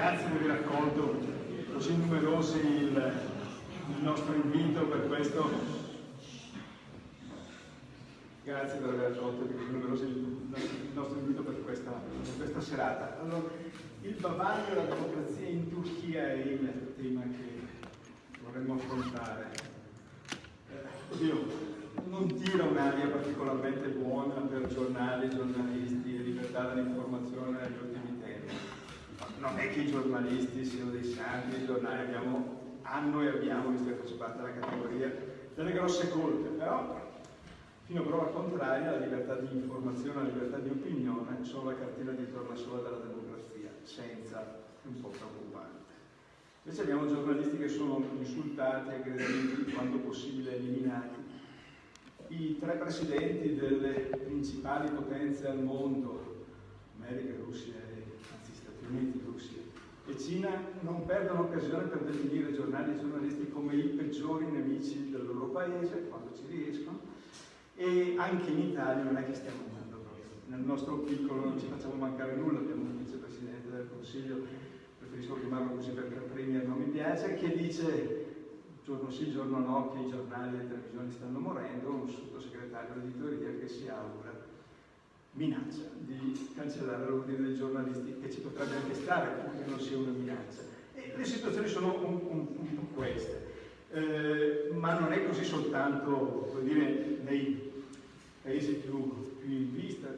grazie di aver accolto così numerosi il, il nostro invito per questo. Grazie per aver accolto così numerosi il nostro invito per questa, per questa serata. Allora, il bavaglio e la democrazia in Turchia è il tema che vorremmo affrontare. Eh, oddio, non tira un'aria particolarmente buona per giornali, giornalisti libertà dell'informazione. Non è che i giornalisti siano dei santi, i giornali abbiamo, hanno e abbiamo, visto che faccio parte della categoria, delle grosse colpe, però fino a prova contraria la libertà di informazione, la libertà di opinione sono la cartina di torna sola della democrazia, senza un po' preoccupante. Invece abbiamo giornalisti che sono insultati, aggrediti, quando possibile eliminati, i tre presidenti delle principali potenze al mondo, America, Russia e Uniti, Russia e Cina, non perdono occasione per definire giornali e giornalisti come i peggiori nemici del loro paese, quando ci riescono, e anche in Italia non è che stiamo andando proprio. Nel nostro piccolo non ci facciamo mancare nulla, abbiamo un vicepresidente del Consiglio, preferisco chiamarlo così perché il Premier non mi piace, che dice giorno sì, giorno no, che i giornali e le televisioni stanno morendo, un sottosegretario d'editoria che si augura minaccia di cancellare l'ordine dei giornalisti, che ci potrebbe anche stare, purché non sia una minaccia. E le situazioni sono un, un, un po' queste. Eh, ma non è così soltanto dire, nei paesi più, più in vista.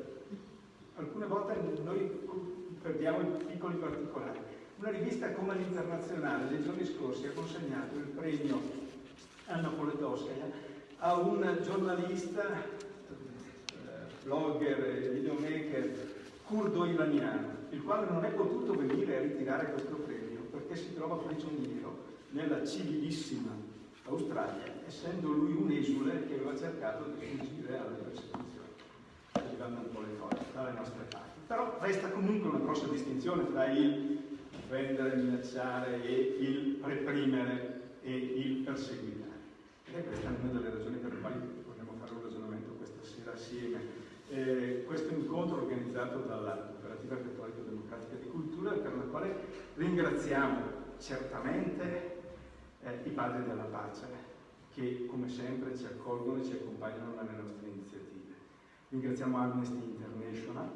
Alcune volte noi perdiamo i piccoli particolari. Una rivista come l'Internazionale nei giorni scorsi ha consegnato il premio Anna Politowskaja a un giornalista, blogger videomaker curdo iraniano, il quale non è potuto venire a ritirare questo premio perché si trova prigioniero nella civilissima Australia, essendo lui un esule che aveva cercato di fuggire alle persecuzioni, arrivando un po' le cose dalle nostre parti. Però resta comunque una grossa distinzione tra il offendere, minacciare e il reprimere e il perseguitare. Ed è questa una delle ragioni per le quali vogliamo fare un ragionamento questa sera assieme. Eh, questo incontro organizzato dalla Cooperativa Cattolica Democratica di Cultura per la quale ringraziamo certamente eh, i padri della pace che come sempre ci accolgono e ci accompagnano nelle nostre iniziative. Ringraziamo Amnesty International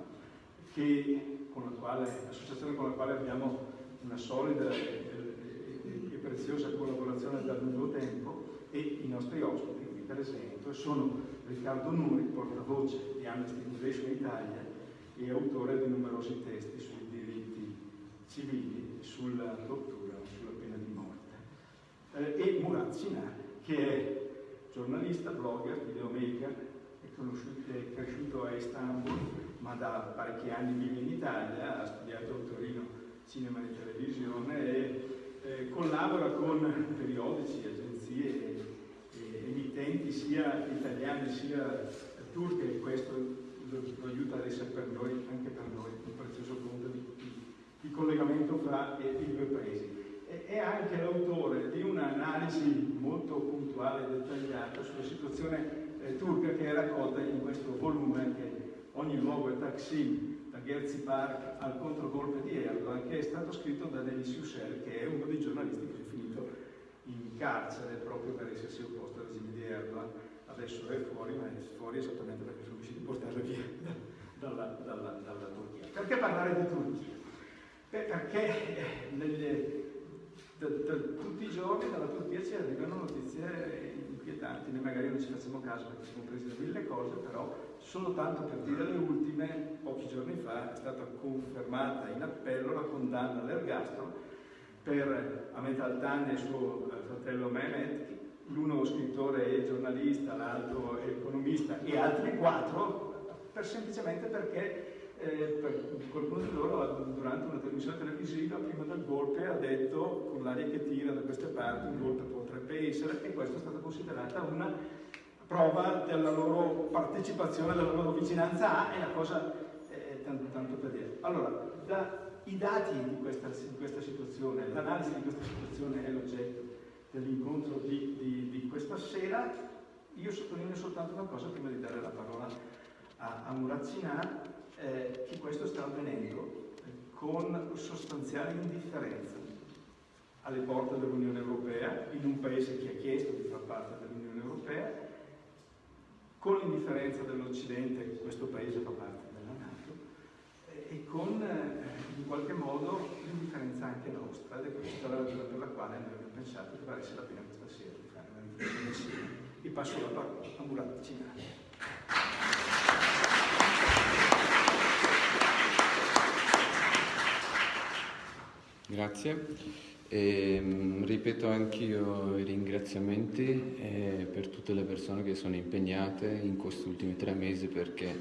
che, con la quale, l'associazione con la quale abbiamo una solida e, e, e, preziosa collaborazione da lungo tempo e i nostri ospiti per esempio sono Riccardo Nuri, portavoce di Amnesty International Italia e autore di numerosi testi sui diritti civili, sulla tortura, sulla pena di morte. Eh, e Murat Sinar, che è giornalista, blogger, videomaker, è, è cresciuto a Istanbul, ma da parecchi anni vive in Italia, ha studiato a Torino cinema e televisione e eh, collabora con periodici, agenzie emittenti sia italiane sia turche e questo lo, lo, aiuta ad essere per noi, anche per noi, un prezioso punto di, di, collegamento fra eh, i due paesi. E, è anche l'autore di un'analisi molto puntuale e dettagliata sulla situazione eh, turca che è raccolta in questo volume che ogni luogo è Taksim da Gherzi Park al controgolpe di Erdogan, che è stato scritto da Denis Yücel, che è uno dei giornalisti che è finito in carcere proprio per essersi opposto Erdogan. Adesso è fuori, ma è fuori esattamente perché sono riusciti a portarlo via dalla, dalla, dalla, Turchia. Perché parlare di Turchia? Beh, perché eh, nelle, da, da, tutti i giorni dalla Turchia ci arrivano notizie inquietanti, noi magari non ci facciamo caso perché siamo presi da mille cose, però Solo tanto per dire le ultime, pochi giorni fa è stata confermata in appello la condanna all'ergastolo per Ahmet Altan e suo eh, fratello Mehmet, l'uno scrittore e giornalista, l'altro economista e altri quattro, per, semplicemente perché eh, per qualcuno di loro durante una trasmissione televisiva prima del golpe ha detto con l'aria che tira da queste parti un golpe potrebbe essere e questa è stata considerata una prova della loro partecipazione, della loro vicinanza a, è la cosa eh, tanto, tanto, per dire. Allora, da, i dati di questa, di questa situazione, l'analisi di questa situazione è l'oggetto dell'incontro di, di, di, questa sera. Io sottolineo soltanto una cosa prima di dare la parola a, a Murat Sinan, eh, che questo sta avvenendo con sostanziale indifferenza alle porte dell'Unione Europea, in un paese che ha chiesto di far parte dell'Unione Europea, con l'indifferenza dell'Occidente, questo paese fa parte della Nato, e con eh, in qualche modo l'indifferenza anche nostra, ed è questa la ragione per la quale noi pensato che valesse la pena questa sera di fare una riflessione insieme. Vi passo la parola a Murat Cinari. Grazie. E, ehm, ripeto anch'io i ringraziamenti eh, per tutte le persone che sono impegnate in questi ultimi tre mesi perché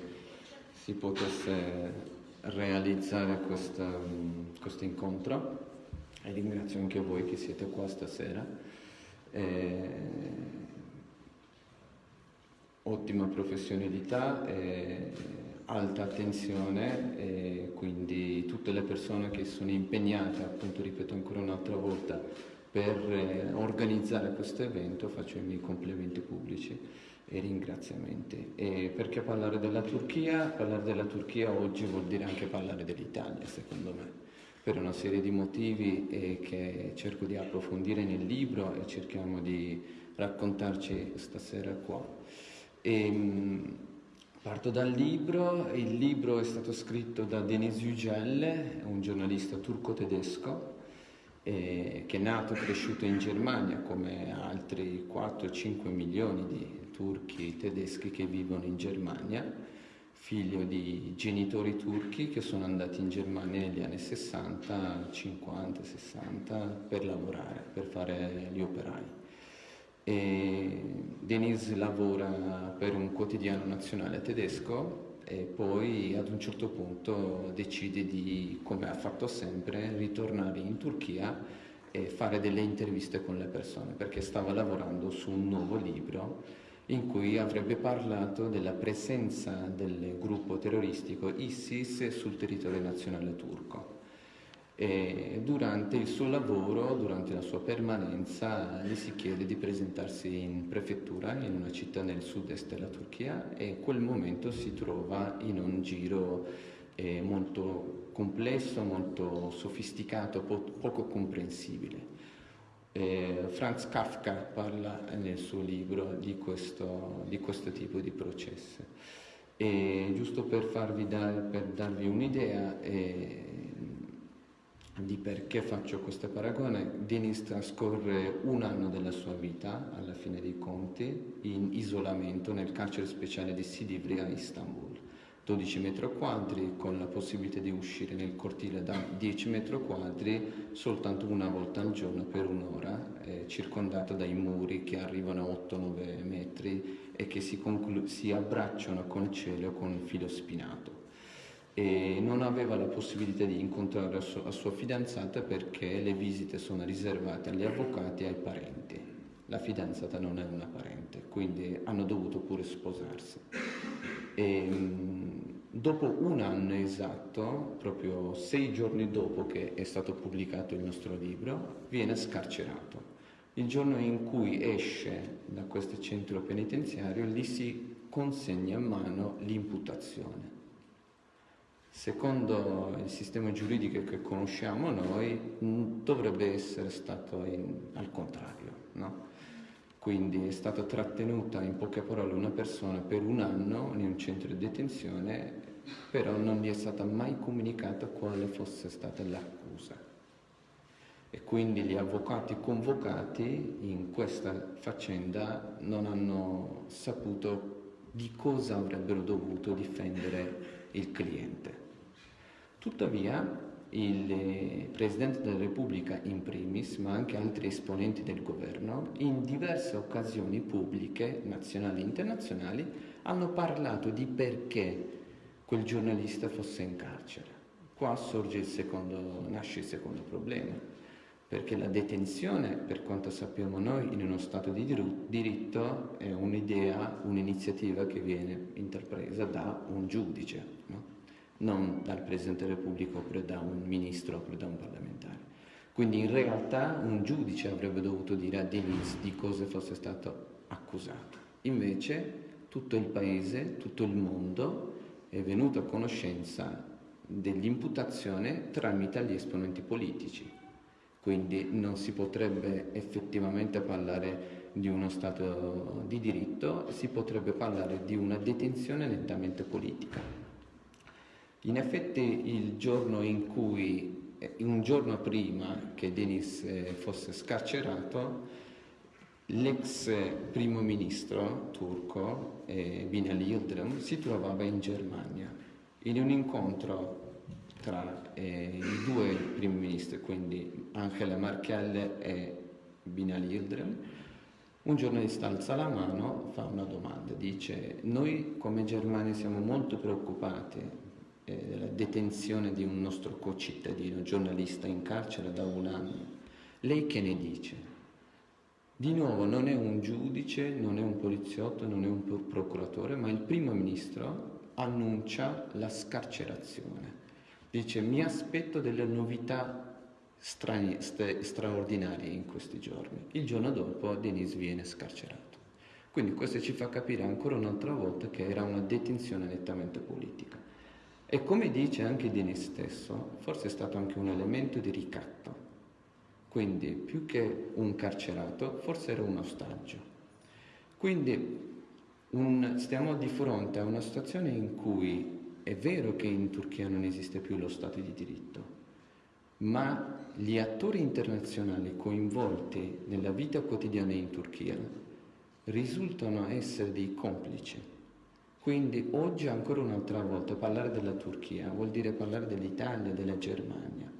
si potesse realizzare questo incontro e ringrazio anche voi che siete qua stasera. Eh, ottima professionalità. Eh, alta attenzione e quindi tutte le persone che sono impegnate, appunto ripeto ancora un'altra volta, per eh, organizzare questo evento faccio i miei complimenti pubblici e ringraziamenti. E perché parlare della Turchia? Parlare della Turchia oggi vuol dire anche parlare dell'Italia, secondo me, per una serie di motivi eh, che cerco di approfondire nel libro e cerchiamo di raccontarci stasera qua. E, ehm, Parto dal libro, il libro è stato scritto da Denis Yücel, un giornalista turco-tedesco eh, che è nato e cresciuto in Germania come altri 4-5 milioni di turchi tedeschi che vivono in Germania, figlio di genitori turchi che sono andati in Germania negli anni 60, 50, 60 per lavorare, per fare gli operai. E Denise lavora per un quotidiano nazionale tedesco e poi ad un certo punto decide di, come ha fatto sempre, ritornare in Turchia e fare delle interviste con le persone perché stava lavorando su un nuovo libro in cui avrebbe parlato della presenza del gruppo terroristico ISIS sul territorio nazionale turco. E durante il suo lavoro, durante la sua permanenza, gli si chiede di presentarsi in prefettura in una città nel sud-est della Turchia e in quel momento si trova in un giro eh, molto complesso, molto sofisticato, po- poco comprensibile. Eh, Franz Kafka parla nel suo libro di questo, di questo tipo di processi. E giusto per, dar, per darvi un'idea, eh, di perché faccio questo paragone, Denis trascorre un anno della sua vita, alla fine dei conti, in isolamento nel carcere speciale di Sidivria a Istanbul. 12 metri quadri con la possibilità di uscire nel cortile da 10 metri quadri soltanto una volta al giorno per un'ora, eh, circondato dai muri che arrivano a 8-9 metri e che si, si abbracciano col cielo con il filo spinato e non aveva la possibilità di incontrare la sua, la sua fidanzata perché le visite sono riservate agli avvocati e ai parenti. La fidanzata non è una parente, quindi hanno dovuto pure sposarsi. E, dopo un anno esatto, proprio sei giorni dopo che è stato pubblicato il nostro libro, viene scarcerato. Il giorno in cui esce da questo centro penitenziario, gli si consegna in mano l'imputazione secondo il sistema giuridico che conosciamo noi, dovrebbe essere stato in, al contrario. No? Quindi è stata trattenuta in poche parole una persona per un anno in un centro di detenzione, però non gli è stata mai comunicata quale fosse stata l'accusa. E quindi gli avvocati convocati in questa faccenda non hanno saputo di cosa avrebbero dovuto difendere il cliente. Tuttavia, il eh, Presidente della Repubblica in primis, ma anche altri esponenti del governo, in diverse occasioni pubbliche, nazionali e internazionali, hanno parlato di perché quel giornalista fosse in carcere. Qua il secondo, nasce il secondo problema, perché la detenzione, per quanto sappiamo noi, in uno Stato di diritto è un'idea, un'iniziativa che viene intrapresa da un giudice. No? Non dal Presidente della Repubblica oppure da un ministro oppure da un parlamentare. Quindi in realtà un giudice avrebbe dovuto dire a Denis di cosa fosse stato accusato. Invece tutto il paese, tutto il mondo è venuto a conoscenza dell'imputazione tramite gli esponenti politici. Quindi non si potrebbe effettivamente parlare di uno Stato di diritto, si potrebbe parlare di una detenzione nettamente politica. In effetti il giorno in cui, eh, un giorno prima che Denis eh, fosse scarcerato, l'ex primo ministro turco, eh, Binali Yildirim, si trovava in Germania. In un incontro tra eh, i due primi ministri, quindi Angela Merkel e Binali Yildirim, un giornalista alza la mano, fa una domanda, dice noi come Germania siamo molto preoccupati eh, della detenzione di un nostro concittadino, giornalista in carcere da un anno. Lei che ne dice? Di nuovo non è un giudice, non è un poliziotto, non è un procuratore, ma il primo ministro annuncia la scarcerazione. Dice mi aspetto delle novità strani, st- straordinarie in questi giorni. Il giorno dopo Denis viene scarcerato. Quindi questo ci fa capire ancora un'altra volta che era una detenzione nettamente politica. E come dice anche Denis stesso, forse è stato anche un elemento di ricatto. Quindi più che un carcerato, forse era un ostaggio. Quindi un, stiamo di fronte a una situazione in cui è vero che in Turchia non esiste più lo Stato di diritto, ma gli attori internazionali coinvolti nella vita quotidiana in Turchia risultano essere dei complici. Quindi oggi ancora un'altra volta parlare della Turchia vuol dire parlare dell'Italia, della Germania.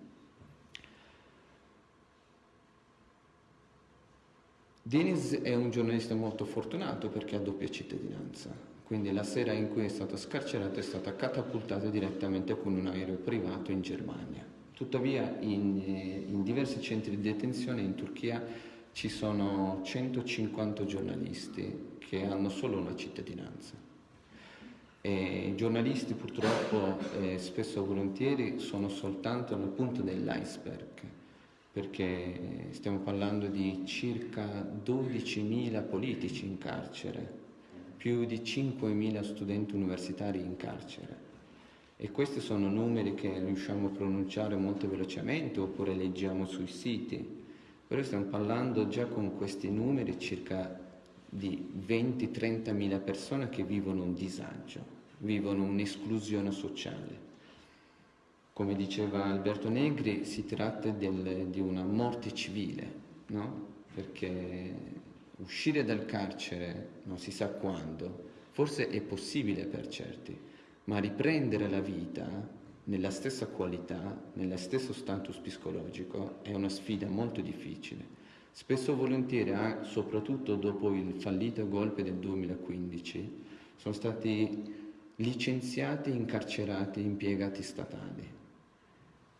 Deniz è un giornalista molto fortunato perché ha doppia cittadinanza, quindi la sera in cui è stato scarcerato è stato catapultato direttamente con un aereo privato in Germania. Tuttavia in, eh, in diversi centri di detenzione in Turchia ci sono 150 giornalisti che hanno solo una cittadinanza. I giornalisti purtroppo eh, spesso e volentieri sono soltanto nel punto dell'iceberg perché stiamo parlando di circa 12.000 politici in carcere, più di 5.000 studenti universitari in carcere. E questi sono numeri che riusciamo a pronunciare molto velocemente oppure leggiamo sui siti, però stiamo parlando già con questi numeri circa di 20-30 mila persone che vivono un disagio, vivono un'esclusione sociale. Come diceva Alberto Negri, si tratta del, di una morte civile, no? perché uscire dal carcere non si sa quando, forse è possibile per certi, ma riprendere la vita nella stessa qualità, nello stesso status psicologico, è una sfida molto difficile. Spesso e volentieri, soprattutto dopo il fallito golpe del 2015, sono stati licenziati, incarcerati impiegati statali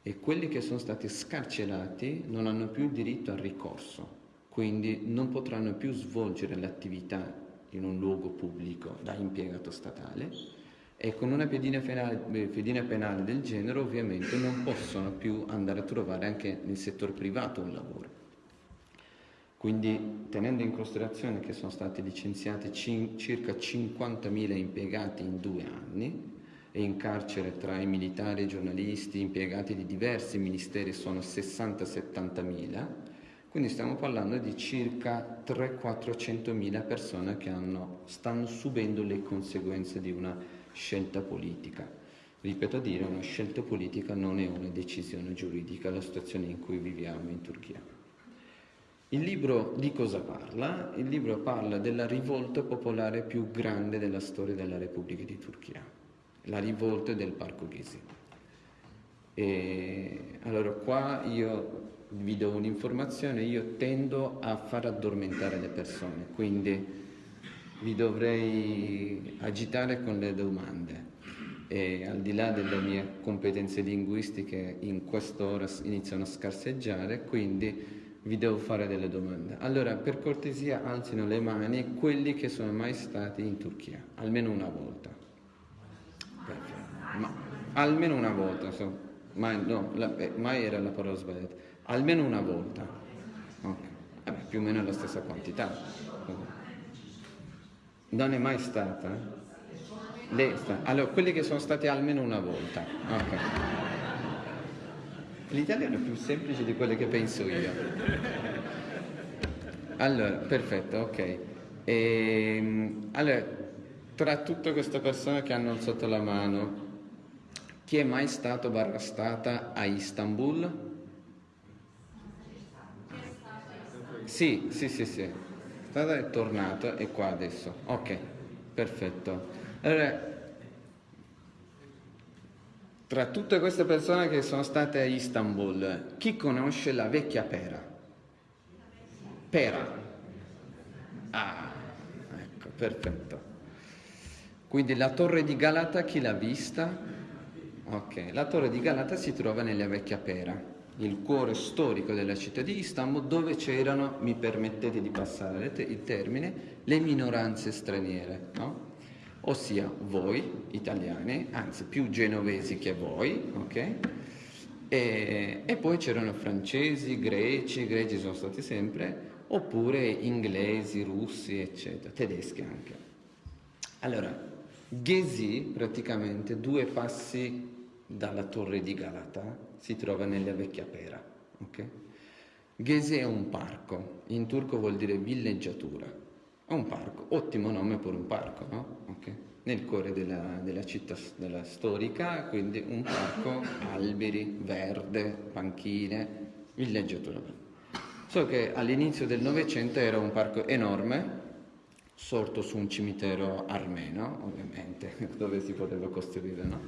e quelli che sono stati scarcerati non hanno più diritto al ricorso, quindi non potranno più svolgere l'attività in un luogo pubblico da impiegato statale e con una pedina penale, pedina penale del genere ovviamente non possono più andare a trovare anche nel settore privato un lavoro. Quindi tenendo in considerazione che sono stati licenziati circa 50.000 impiegati in due anni, e in carcere tra i militari i giornalisti impiegati di diversi ministeri sono 60-70 mila, quindi stiamo parlando di circa 300-400 mila persone che hanno, stanno subendo le conseguenze di una scelta politica. Ripeto a dire, una scelta politica non è una decisione giuridica, la situazione in cui viviamo in Turchia. Il libro di cosa parla? Il libro parla della rivolta popolare più grande della storia della Repubblica di Turchia la rivolta del Parco Ghisi. E allora qua io vi do un'informazione, io tendo a far addormentare le persone, quindi vi dovrei agitare con le domande e al di là delle mie competenze linguistiche in quest'ora iniziano a scarseggiare, quindi vi devo fare delle domande. Allora, per cortesia, alzino le mani quelli che sono mai stati in Turchia, almeno una volta. Ma almeno una volta, so. mai, no, la, eh, mai era la parola sbagliata, almeno una volta. Okay. Vabbè, più o meno la stessa quantità. Non è mai stata? Le, allora, quelli che sono stati almeno una volta. Okay. L'italiano è più semplice di quello che penso io. Allora, perfetto, ok. E, ehm, allora, tra tutte queste persone che hanno alzato la mano, chi è mai stato barra stata a Istanbul? Sì, sì, sì, sì. È tornato e qua adesso. Ok, perfetto. Allora, tra tutte queste persone che sono state a Istanbul, chi conosce la vecchia pera? Pera. Ah, ecco, perfetto. Quindi la torre di Galata chi l'ha vista? Ok, la torre di Galata si trova nella vecchia pera, il cuore storico della città di Istanbul dove c'erano, mi permettete di passare il termine, le minoranze straniere, no? Ossia voi italiani, anzi più genovesi che voi, ok? E, e poi c'erano francesi, greci, greci sono stati sempre, oppure inglesi, russi, eccetera, tedeschi anche. Allora, Gezi, praticamente due passi dalla torre di Galata, si trova nella vecchia pera, ok? Gezi è un parco, in turco vuol dire villeggiatura è un parco, ottimo nome per un parco, no? Okay. Nel cuore della, della città della storica, quindi un parco, alberi, verde, panchine, villeggiatura. So che all'inizio del Novecento era un parco enorme, sorto su un cimitero armeno, ovviamente, dove si poteva costruire, no?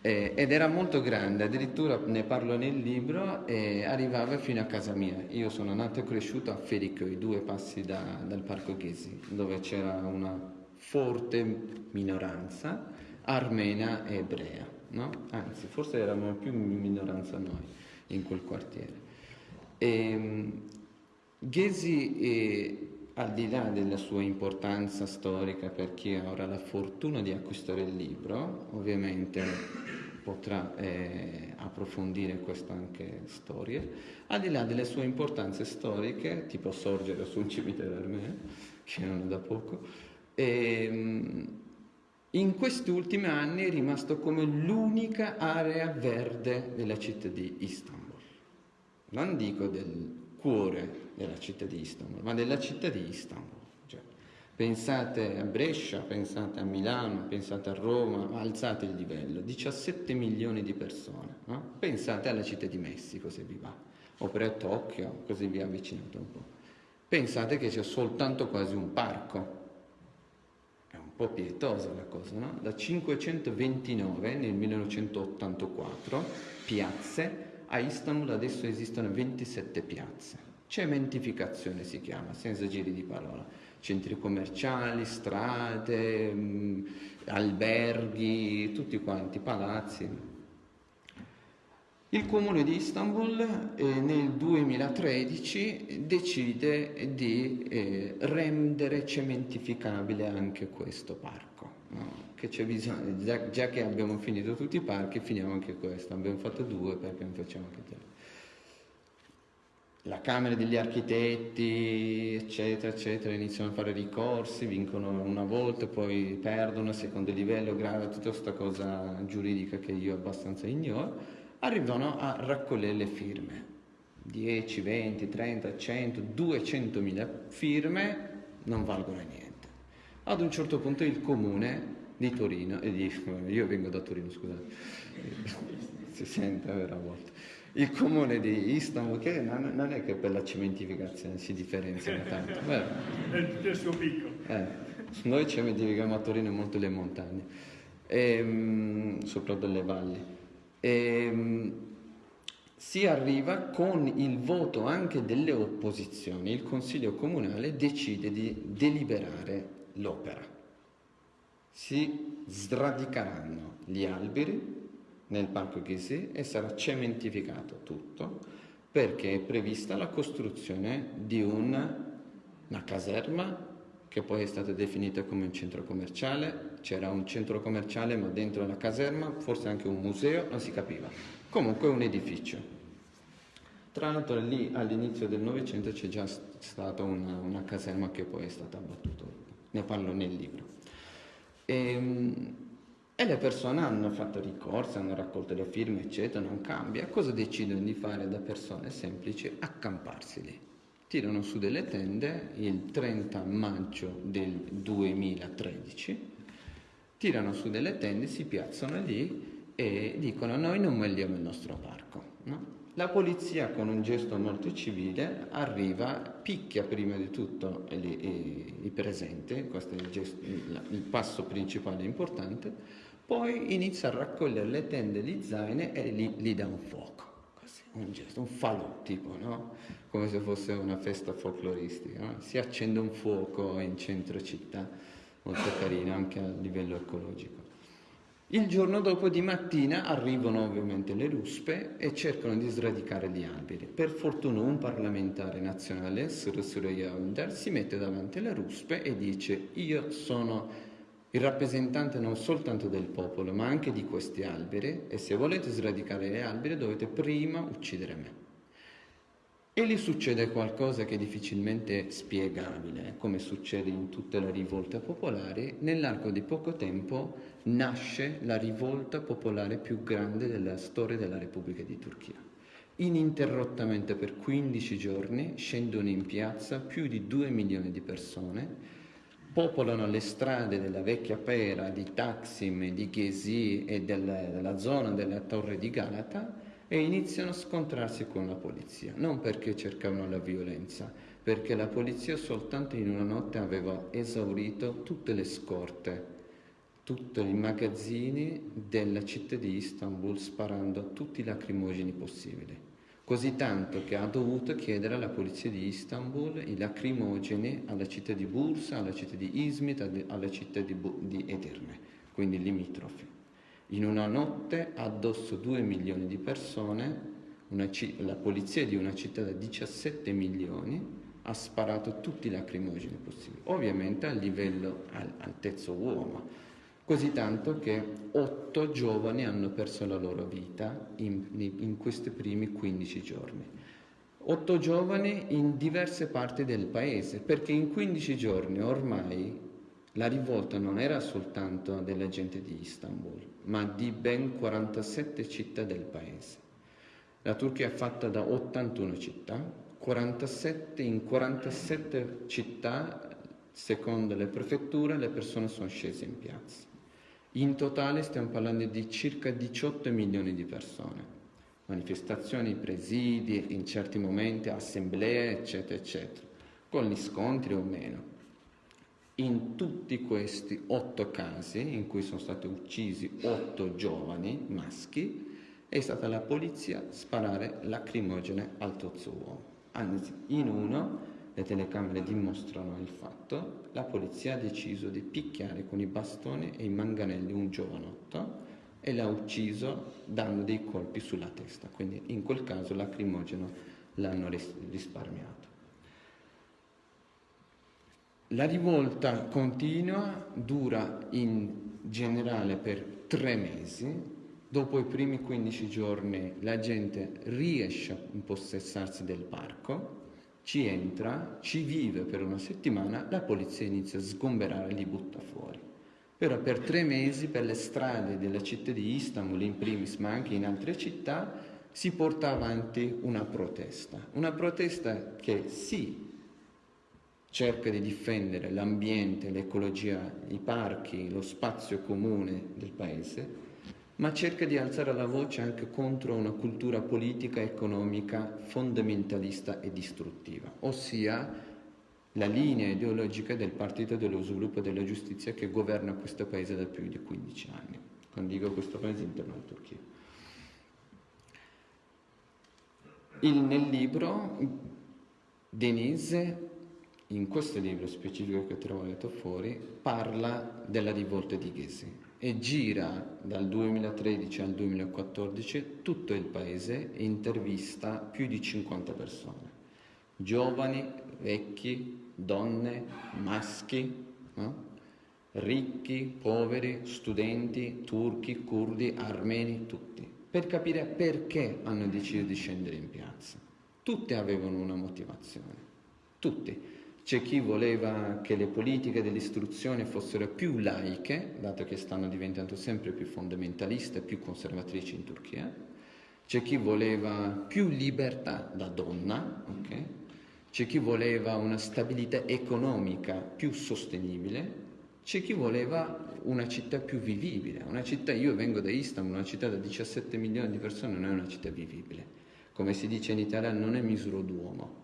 Eh, ed era molto grande, addirittura ne parlo nel libro e arrivava fino a casa mia. Io sono nato e cresciuto a Fericoi, due passi da, dal Parco Ghesi, dove c'era una forte minoranza armena e ebrea, no? anzi forse eravamo più minoranza noi in quel quartiere. E, ehm, Ghesi, eh, al di là della sua importanza storica per chi ha ora la fortuna di acquistare il libro, ovviamente potrà eh, approfondire queste anche storie, al di là delle sue importanze storiche, tipo sorgere su un cimitero armeno, che non è da poco, e, ehm, in questi ultimi anni è rimasto come l'unica area verde della città di Istanbul. Non dico del cuore della città di Istanbul, ma della città di Istanbul. Pensate a Brescia, pensate a Milano, pensate a Roma, alzate il livello, 17 milioni di persone, no? pensate alla città di Messico se vi va, oppure a Tokyo, così vi avvicinate un po'. Pensate che c'è soltanto quasi un parco, è un po' pietosa la cosa, no? Da 529 nel 1984 piazze, a Istanbul adesso esistono 27 piazze, cementificazione si chiama, senza giri di parola centri commerciali, strade, mh, mm, alberghi, tutti quanti, palazzi. Il comune di Istanbul eh, nel 2013 decide di eh, rendere cementificabile anche questo parco. No? Che bisogno, già, già, che abbiamo finito tutti i parchi, finiamo anche questo. Abbiamo fatto due perché non facciamo anche tre la Camera degli Architetti, eccetera, eccetera, iniziano a fare ricorsi, vincono una volta, poi perdono a secondo livello, grave, tutta questa cosa giuridica che io abbastanza ignoro, arrivano a raccogliere le firme. 10, 20, 30, 100, 200 mila firme non valgono niente. Ad un certo punto il comune di Torino, e di, io vengo da Torino, scusate, si sente a volte il comune di Istanbul, che non, non, è che per la cementificazione si differenziano tanto. Beh, è il suo picco. Eh, noi cementifichiamo a Torino molto le montagne, e, ehm, soprattutto le valli. E, ehm, si arriva con il voto anche delle opposizioni, il Consiglio Comunale decide di deliberare l'opera. Si sradicheranno gli alberi, nel parco Ghesi e sarà cementificato tutto perché è prevista la costruzione di un, una caserma che poi è stata definita come un centro commerciale, c'era un centro commerciale ma dentro la caserma, forse anche un museo, non si capiva. Comunque un edificio. Tra l'altro lì all'inizio del Novecento c'è già stata una, una caserma che poi è stata abbattuta, ne parlo nel libro. E, ehm, e le persone hanno fatto ricorso, hanno raccolto le firme, eccetera, non cambia. Cosa decidono di fare da persone semplici? Accamparsi lì. Tirano su delle tende il 30 maggio del 2013, tirano su delle tende, si piazzano lì e dicono noi non vogliamo il nostro parco. No? La polizia con un gesto molto civile arriva, picchia prima di tutto i, i, presenti, questo è il, gesto, il passo principale importante, poi inizia a raccogliere le tende di zaine e gli, gli dà un fuoco, così, un gesto, un falò tipo, no? Come se fosse una festa folcloristica. No? Si accende un fuoco in centro città, molto carino anche a livello ecologico. Il giorno dopo di mattina arrivano ovviamente le ruspe e cercano di sradicare gli alberi. Per fortuna un parlamentare nazionale, Suru Yaundar, si mette davanti alle ruspe e dice io sono il rappresentante non soltanto del popolo, ma anche di questi alberi e se volete sradicare gli alberi dovete prima uccidere me. E gli succede qualcosa che è difficilmente spiegabile, come succede in tutte le rivolte popolari, nell'arco di poco tempo nasce la rivolta popolare più grande della storia della Repubblica di Turchia. Ininterrottamente per 15 giorni scendono in piazza più di 2 milioni di persone, popolano le strade della vecchia Pera, di Taksim, di Ghesi e della, della zona della torre di Galata e iniziano a scontrarsi con la polizia, non perché cercavano la violenza, perché la polizia soltanto in una notte aveva esaurito tutte le scorte, tutti i magazzini della città di Istanbul sparando tutti i lacrimogeni possibili così tanto che ha dovuto chiedere alla polizia di Istanbul i lacrimogeni alla città di Bursa, alla città di Izmit, alla città di, di Edirne, quindi limitrofi. In una notte addosso 2 milioni di persone, c- la polizia di una città da 17 milioni ha sparato tutti i lacrimogeni possibili, ovviamente a livello al- altezza uomo così tanto che otto giovani hanno perso la loro vita in, in, questi primi 15 giorni. Otto giovani in diverse parti del paese, perché in 15 giorni ormai la rivolta non era soltanto della gente di Istanbul, ma di ben 47 città del paese. La Turchia è fatta da 81 città, 47, in 47 città, secondo le prefetture, le persone sono scese in piazza. In totale stiamo parlando di circa 18 milioni di persone. Manifestazioni, presidi, in certi momenti assemblee, eccetera, eccetera, con gli scontri o meno. In tutti questi otto casi in cui sono stati uccisi otto giovani maschi, è stata la polizia sparare lacrimogene al tozzo uomo. Anzi, in uno le telecamere dimostrano il fatto, la polizia ha deciso di picchiare con i bastoni e i manganelli un giovanotto e l'ha ucciso dando dei colpi sulla testa, quindi in quel caso lacrimogeno l'hanno risparmiato. La rivolta continua, dura in generale per tre mesi, dopo i primi 15 giorni la gente riesce a impossessarsi del parco, ci entra, ci vive per una settimana, la polizia inizia a sgomberare e li butta fuori. Però per tre mesi per le strade della città di Istanbul in primis, ma anche in altre città, si porta avanti una protesta. Una protesta che sì, cerca di difendere l'ambiente, l'ecologia, i parchi, lo spazio comune del paese, ma cerca di alzare la voce anche contro una cultura politica e economica fondamentalista e distruttiva, ossia la linea ideologica del Partito dello Sviluppo e della Giustizia che governa questo paese da più di 15 anni. Quando dico questo paese interno alla Turchia. Il, nel libro Denise, in questo libro specifico che ho trovato fuori, parla della rivolta di Ghesi e gira dal 2013 al 2014 tutto il paese e intervista più di 50 persone, giovani, vecchi, donne, maschi, no? ricchi, poveri, studenti, turchi, curdi, armeni, tutti, per capire perché hanno deciso di scendere in piazza. Tutti avevano una motivazione, tutti c'è chi voleva che le politiche dell'istruzione fossero più laiche, dato che stanno diventando sempre più fondamentaliste, più conservatrici in Turchia, c'è chi voleva più libertà da donna, okay? c'è chi voleva una stabilità economica più sostenibile, c'è chi voleva una città più vivibile. Una città, io vengo da Istanbul, una città da 17 milioni di persone non è una città vivibile. Come si dice in Italia, non è misuro d'uomo.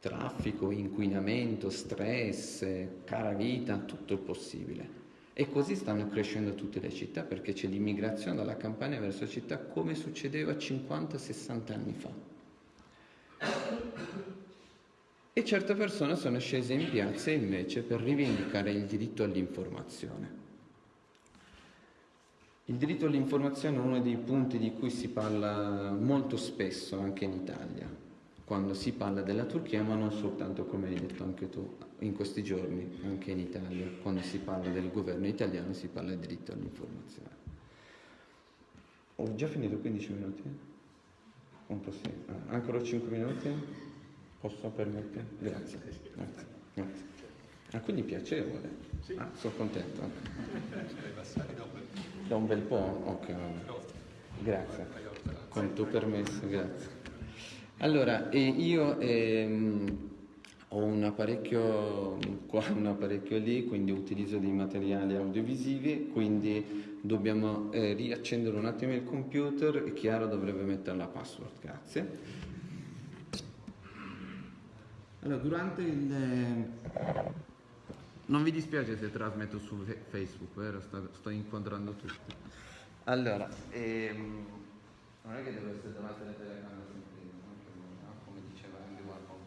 Traffico, inquinamento, stress, cara vita, tutto il possibile. E così stanno crescendo tutte le città perché c'è l'immigrazione dalla campagna verso la città come succedeva 50-60 anni fa. E certe persone sono scese in piazza invece per rivendicare il diritto all'informazione. Il diritto all'informazione è uno dei punti di cui si parla molto spesso anche in Italia, quando si parla della Turchia, ma non soltanto come hai detto anche tu in questi giorni, anche in Italia, quando si parla del governo italiano si parla del diritto all'informazione. Ho già finito 15 minuti? Un po' sì. Ah, ancora 5 minuti? Posso permettere? Grazie. Grazie. Grazie. Ah, quindi piacevole. Sì. Ah, sono contento. Da un bel po'? Ok. Grazie. Con il tuo permesso, grazie. Allora, eh, io ehm, ho un apparecchio qua, un apparecchio lì, quindi utilizzo dei materiali audiovisivi, quindi dobbiamo eh, riaccendere un attimo il computer e Chiaro dovrebbe mettere la password, grazie. Allora, durante il... Eh, non vi dispiace se trasmetto su Facebook, vero? Sto, sto inquadrando tutti. Allora, ehm, non è che devo essere davanti alla telecamera sempre, no? come diceva Andy Warhol.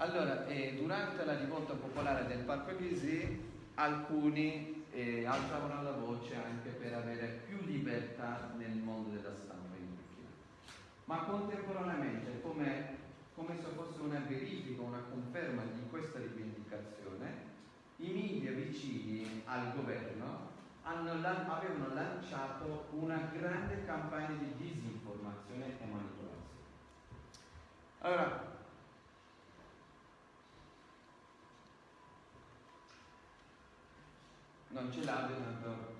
Allora, eh, durante la rivolta popolare del Parco Ghisi, alcuni eh, alzavano la voce anche per avere più libertà nel mondo della stampa in Turchia. Ma contemporaneamente, come come se fosse una verifica, una conferma di questa rivendicazione, i media vicini al governo hanno, avevano lanciato una grande campagna di disinformazione e manipolazione. Allora, non ce l'ha,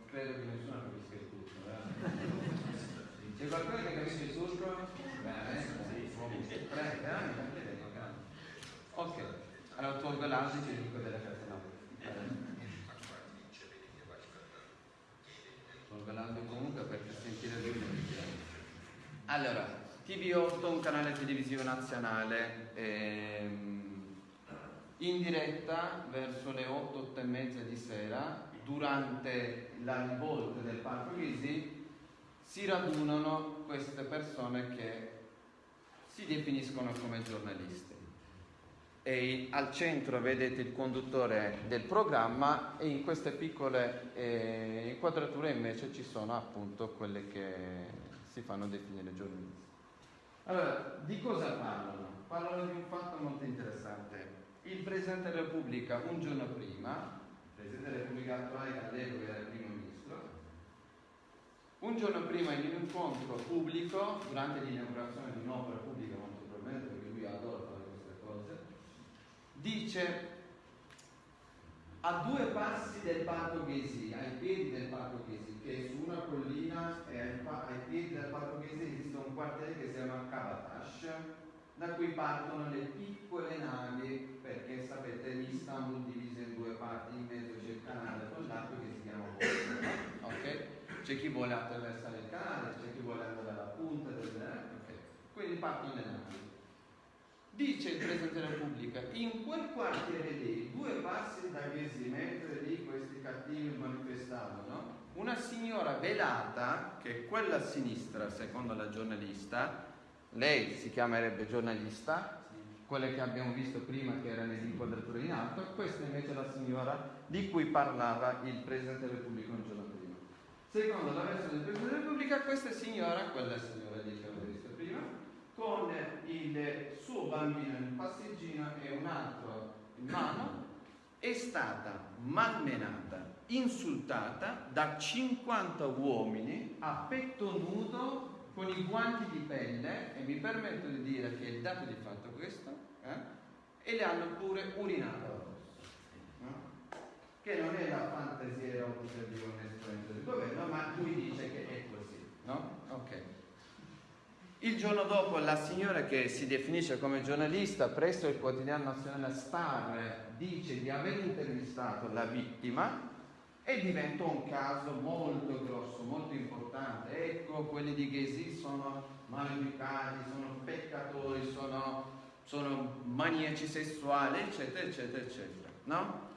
credo che nessuno capisca il tutto. Eh? C'è qualcuno che capisce il tutto? Bene. Prego, Ok, allora tolgo l'audio e ti dico delle cose no. Tolgo l'audio comunque perché sentire lui non Allora, TV8, un canale televisivo nazionale, ehm, in diretta verso le 8, 8 e mezza di sera, durante la rivolta del Parco Lisi, si radunano queste persone che si definiscono come giornalisti. E al centro vedete il conduttore del programma e in queste piccole eh, inquadrature invece ci sono appunto quelle che si fanno definire giornalisti. Allora, di cosa parlano? Parlano di un fatto molto interessante. Il Presidente della Repubblica un giorno prima, Presidente della Repubblica attuale che all'epoca era primo ministro, un giorno prima in un incontro pubblico, durante l'inaugurazione di un'opera pubblica molto probabilmente, perché lui adora fare queste cose, dice a due passi del Parco Ghesi, ai piedi del Parco Ghesi, che è su una collina e ai, piedi del Parco Ghesi esiste un quartiere che si chiama Kabatash, da cui partono le piccole navi, perché sapete l'Istanbul diviso in parti, in mezzo c'è il canale con l'acqua che si chiama Bosnia, ok? c'è chi vuole attraversare il canale, c'è chi vuole andare alla punta del okay. quindi partono le navi. Dice il Presidente della Repubblica, in quel quartiere lì, due passi da Ghesi, mentre lì questi cattivi manifestavano, una signora velata, che è quella a sinistra, secondo la giornalista, lei si chiamerebbe giornalista, quelle che abbiamo visto prima che erano le inquadrature in alto, questa invece è la signora di cui parlava il Presidente della Repubblica un giorno prima. Secondo la versione del Presidente della Repubblica, questa signora, quella signora di che avevo visto prima, con il suo bambino in passeggino e un altro in mano, è stata malmenata, insultata da 50 uomini a petto nudo con i guanti di pelle e mi permetto di dire che il dato di fatto questo, eh, e le hanno pure urinato. No? Che non è la fantasia erotica di un esponente del governo, ma lui dice che è così. No? Ok. Il giorno dopo la signora che si definisce come giornalista presso il quotidiano nazionale Star dice di aver intervistato la vittima e diventa un caso molto grosso, molto importante. Ecco, quelli di Ghesi sono maleducati, sono peccatori, sono, sono maniaci sessuali, eccetera, eccetera, eccetera. No?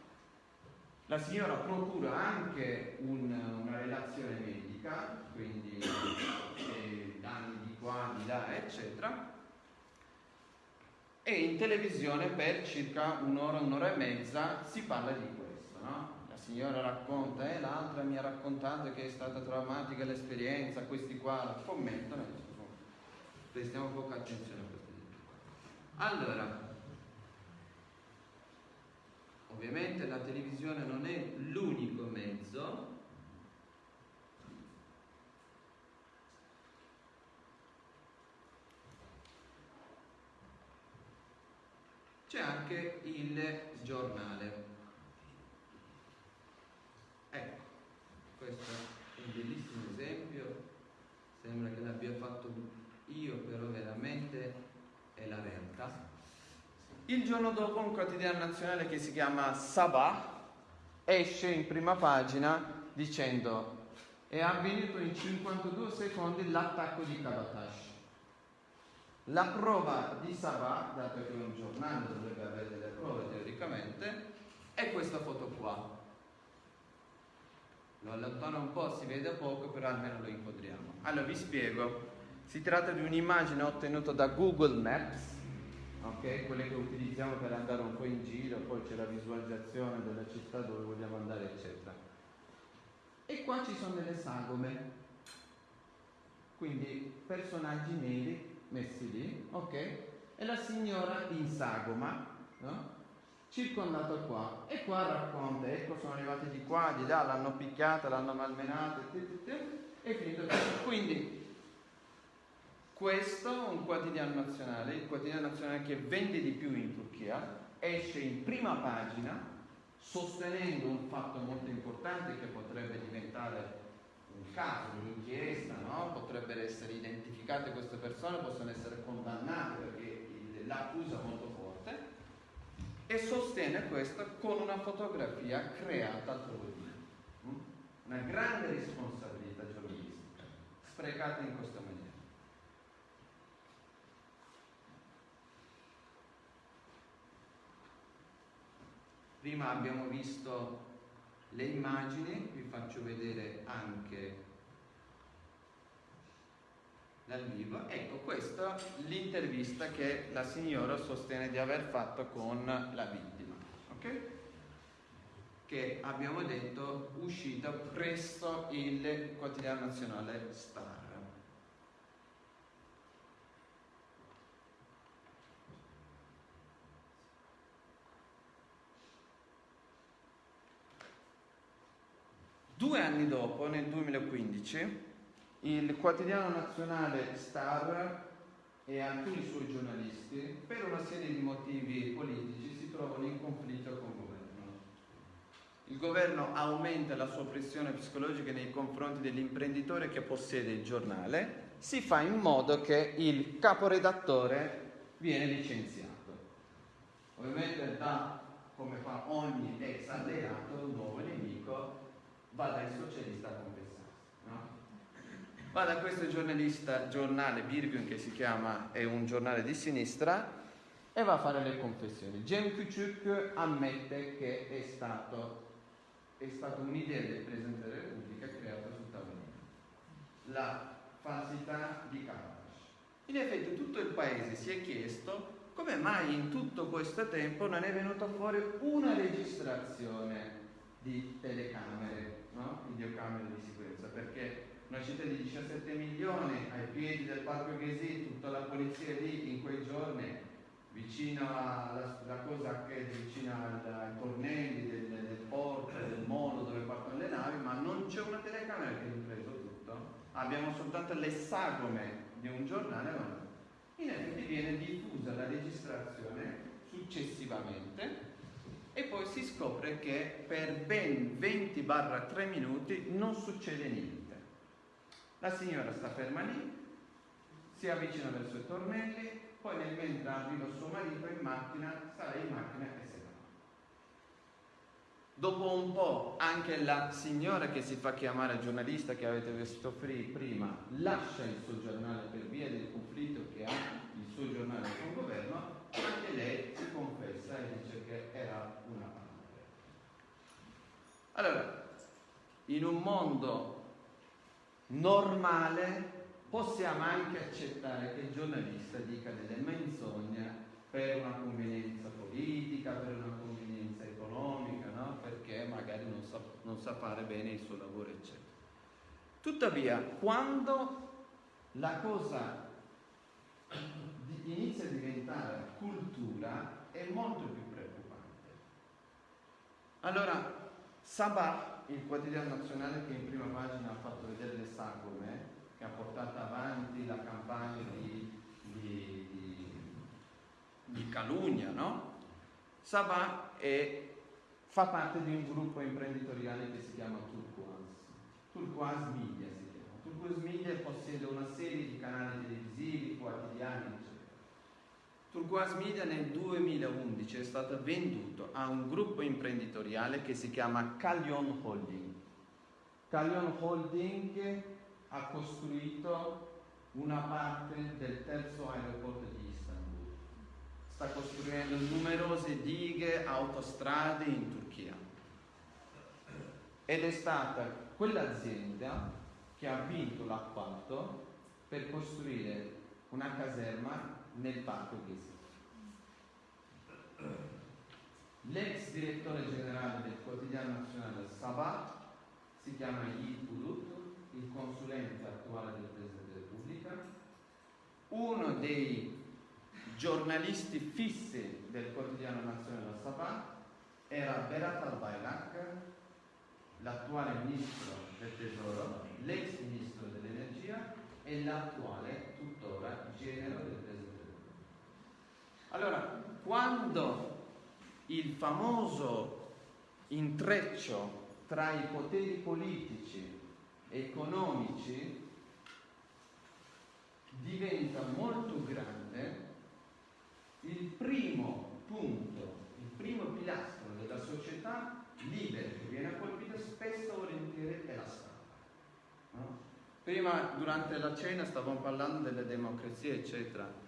La signora procura anche un, una relazione medica, quindi danni di qua, di là, eccetera. E in televisione per circa un'ora, un'ora e mezza si parla di questo, no? La signora racconta, e eh, l'altra mi ha raccontato che è stata traumatica l'esperienza, questi qua commentano, prestiamo poca attenzione a questi Allora, ovviamente la televisione non è l'unico mezzo. C'è anche il giornale. Ecco, questo è un bellissimo esempio, sembra che l'abbia fatto io, però veramente è la realtà. Il giorno dopo un quotidiano nazionale che si chiama Sabah esce in prima pagina dicendo è avvenuto in 52 secondi l'attacco di Kabatash. La prova di Sabah, dato che un giornale dovrebbe avere delle prove teoricamente, è questa foto qua. Lo allontano un po', si vede poco, però almeno lo inquadriamo. Allora vi spiego. Si tratta di un'immagine ottenuta da Google Maps, ok? Quelle che utilizziamo per andare un po' in giro, poi c'è la visualizzazione della città dove vogliamo andare, eccetera. E qua ci sono delle sagome, quindi personaggi neri messi lì, ok? E la signora in sagoma, no? Circondata qua e qua racconta, ecco sono arrivati di qua, di là, l'hanno picchiata, l'hanno malmenata e finito. Quindi questo è un quotidiano nazionale, il quotidiano nazionale che vende di più in Turchia, esce in prima pagina sostenendo un fatto molto importante che potrebbe diventare un caso, un'inchiesta, no? potrebbero essere identificate queste persone, possono essere condannate perché l'accusa molto e sostiene questo con una fotografia creata altrove. Mm? Una grande responsabilità giornalistica, sprecata in questa maniera. Prima abbiamo visto le immagini, vi faccio vedere anche dal vivo. Ecco, questa è l'intervista che la signora sostiene di aver fatto con la vittima, ok? Che abbiamo detto uscita presso il quotidiano nazionale Star. Due anni dopo, nel 2015, il quotidiano nazionale Star e alcuni suoi giornalisti, per una serie di motivi politici, si trovano in conflitto con il governo. Il governo aumenta la sua pressione psicologica nei confronti dell'imprenditore che possiede il giornale, si fa in modo che il caporedattore viene licenziato. Ovviamente da, come fa ogni ex alleato, un nuovo nemico va dai socialisti a confessarsi. Va da questo giornalista, giornale Birgun che si chiama, è un giornale di sinistra, e va a fare le confessioni. Jem Kuchuk ammette che è stato, è stata un'idea del Presidente della Repubblica creata sul tavolino. La falsità di Karadas. In effetti tutto il paese si è chiesto come mai in tutto questo tempo non è venuta fuori una registrazione di telecamere, no? videocamere di sicurezza, perché una città di 17 milioni ai piedi del Parco Ghesi, tutta la polizia lì in quei giorni, vicino alla cosa che è vicino ai tornelli del, del, porto, del molo dove partono le navi, ma non c'è una telecamera che ha ripreso tutto. Abbiamo soltanto le sagome di un giornale, ma in effetti viene diffusa la registrazione successivamente e poi si scopre che per ben 20-3 minuti non succede niente. La signora sta ferma lì, si avvicina verso i tornelli, poi nel mentre arriva suo marito in macchina, sale in macchina e se ne va. Dopo un po' anche la signora che si fa chiamare giornalista che avete visto prima lascia il suo giornale per via del conflitto che ha il suo giornale con il governo, anche lei si confessa e dice che era una parte. Allora, in un mondo normale possiamo anche accettare che il giornalista dica delle menzogne per una convenienza politica, per una convenienza economica, no? perché magari non sa, non sa fare bene il suo lavoro, eccetera. Tuttavia, quando la cosa inizia a diventare cultura, è molto più preoccupante. Allora, Sabah, il quotidiano nazionale che in prima pagina ha fatto vedere le sagome, che ha portato avanti la campagna di, di, di, di calunnia, no? Sabah è, fa parte di un gruppo imprenditoriale che si chiama Turquoise, Turquoise Media si chiama. Turquoise Media possiede una serie di canali televisivi, quotidiani, eccetera. Turquoise Media nel 2011 è stato venduto a un gruppo imprenditoriale che si chiama Callion Holding. Callion Holding ha costruito una parte del terzo aeroporto di Istanbul. Sta costruendo numerose dighe, autostrade in Turchia. Ed è stata quell'azienda che ha vinto l'appalto per costruire una caserma nel parco Ghisi. L'ex direttore generale del quotidiano nazionale Sabah si chiama Yid Bulut il consulente attuale del Presidente della Repubblica, uno dei giornalisti fissi del quotidiano nazionale Sabah era Berat al-Bailak, l'attuale ministro del tesoro, l'ex ministro dell'energia e l'attuale tuttora genero del Repubblica. Allora, quando il famoso intreccio tra i poteri politici economici diventa molto grande, il primo punto, il primo pilastro della società libera che viene colpita spesso volentieri è la stampa. No? Prima, durante la cena, stavamo parlando delle democrazie, eccetera.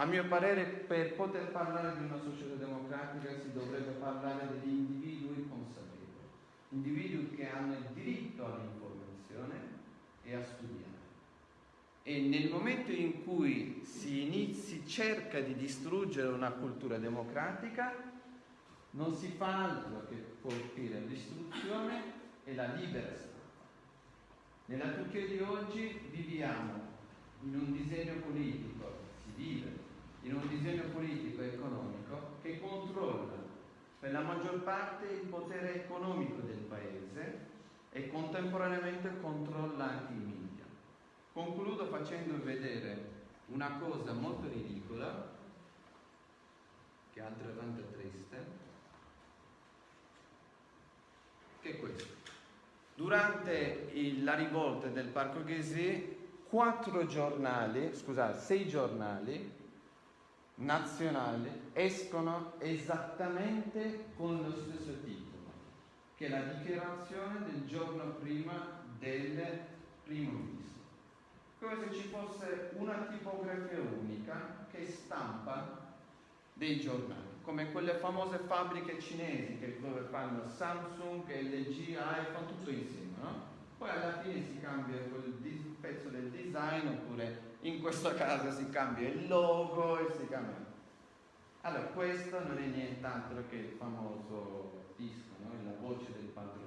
A mio parere, per poter parlare di una società democratica si dovrebbe parlare degli individui consapevoli, individui che hanno il diritto all'informazione e a studiare. E nel momento in cui si inizi, cerca di distruggere una cultura democratica, non si fa altro che colpire l'istruzione e la libera stampa. Nella Turchia di oggi viviamo in un disegno politico, si vive in un disegno politico e economico che controlla per la maggior parte il potere economico del paese e contemporaneamente controlla anche i media. Concludo facendo vedere una cosa molto ridicola, che è altrettanto triste, che è questo. Durante il, la rivolta del Parco Ghesi, quattro giornali, scusate, sei giornali nazionali escono esattamente con lo stesso titolo che la dichiarazione del giorno prima del primo ministro. Come se ci fosse una tipografia unica che stampa dei giornali, come quelle famose fabbriche cinesi che dove fanno Samsung, LG, iPhone, tutto insieme, no? Poi alla fine si cambia quel pezzo del design oppure in questo caso si cambia il logo e si cambia. Allora, questo non è nient'altro che il famoso disco la voce del padrone.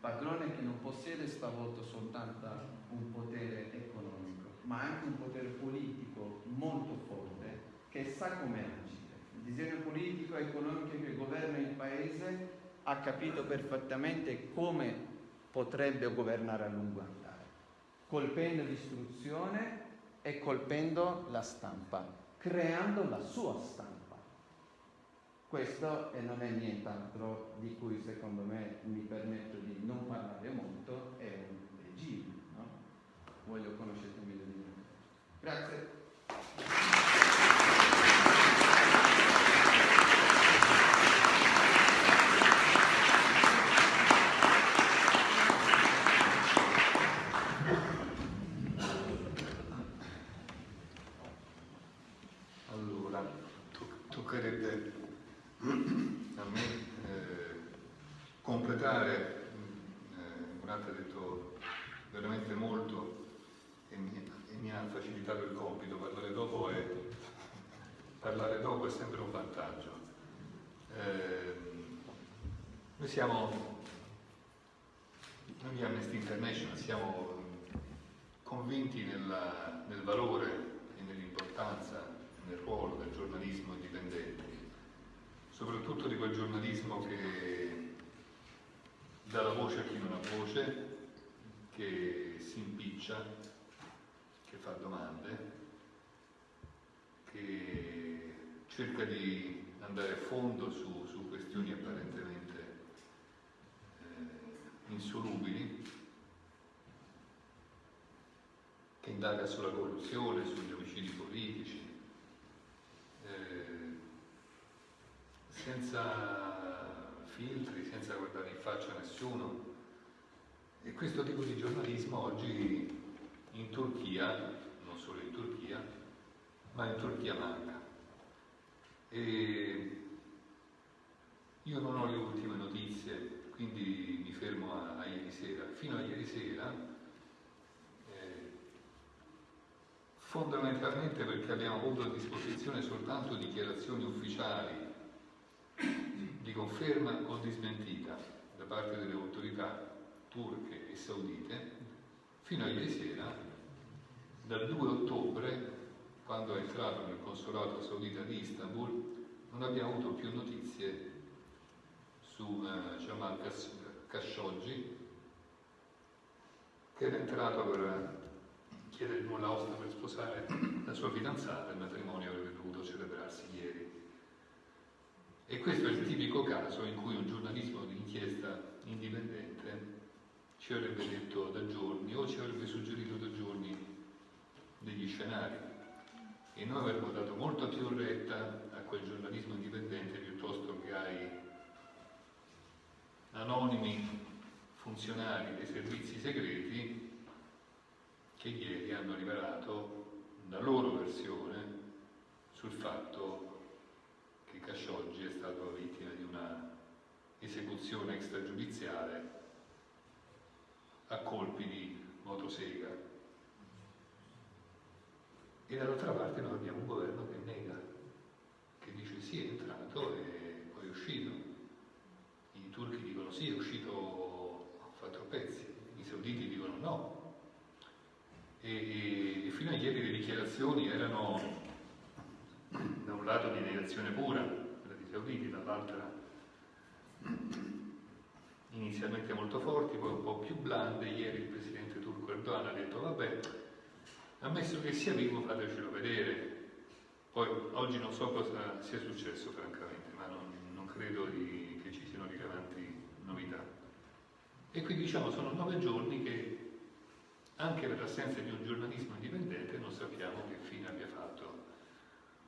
Padrone che non possiede stavolta soltanto un potere economico, ma anche un potere politico molto forte che sa come agire. Il disegno politico e economico che governa il paese ha capito perfettamente come potrebbe governare a lungo andare, colpendo l'istruzione e colpendo la stampa, creando la sua stampa. questo e non è nient'altro di cui secondo me mi permetto di non parlare molto, è un regime. No? Voglio conoscere meglio di me. Grazie. siamo, noi di Amnesty International siamo convinti nella, nel valore e nell'importanza, nel ruolo del giornalismo indipendente, soprattutto di quel giornalismo che dà la voce a chi non ha voce, che si impiccia, che fa domande, che cerca di andare a fondo su, su questioni apparentemente insolubili, che indaga sulla corruzione, sugli omicidi politici, eh, senza filtri, senza guardare in faccia a nessuno. E questo tipo di giornalismo oggi in Turchia, non solo in Turchia, ma in Turchia manca. E io non ho le ultime notizie quindi mi fermo a, a, ieri sera. Fino a ieri sera, eh, fondamentalmente perché abbiamo avuto a disposizione soltanto dichiarazioni ufficiali di conferma o di smentita da parte delle autorità turche e saudite, fino a ieri sera, dal 2 ottobre, quando è entrato nel consolato saudita di Istanbul, non abbiamo avuto più notizie su eh, Jamal Khashoggi che era entrato per chiedere il nulla osta per sposare la sua fidanzata, il matrimonio avrebbe dovuto celebrarsi. E questo è il tipico caso in cui un giornalismo di inchiesta indipendente ci avrebbe detto da giorni o ci avrebbe suggerito da giorni degli scenari. E noi avremmo dato molta più retta a quel giornalismo indipendente piuttosto che ai anonimi funzionari dei servizi segreti che ieri hanno rivelato la loro versione sul fatto Khashoggi è stato vittima di una esecuzione extragiudiziale a colpi di motosega. E dall'altra parte noi abbiamo un governo che nega, che dice sì è entrato e poi è uscito turchi dicono sì, è uscito a pezzi, i sauditi dicono no. E, e, fino a ieri le dichiarazioni erano da un lato di negazione pura, quella dei sauditi, dall'altra inizialmente molto forti, poi un po' più blande. Ieri il presidente turco Erdogan ha detto vabbè, ammesso che sia vivo fatecelo vedere. Poi oggi non so cosa sia successo francamente, ma non, non credo di e quindi diciamo sono nove giorni che anche per l'assenza di un giornalismo indipendente non sappiamo che fine abbia fatto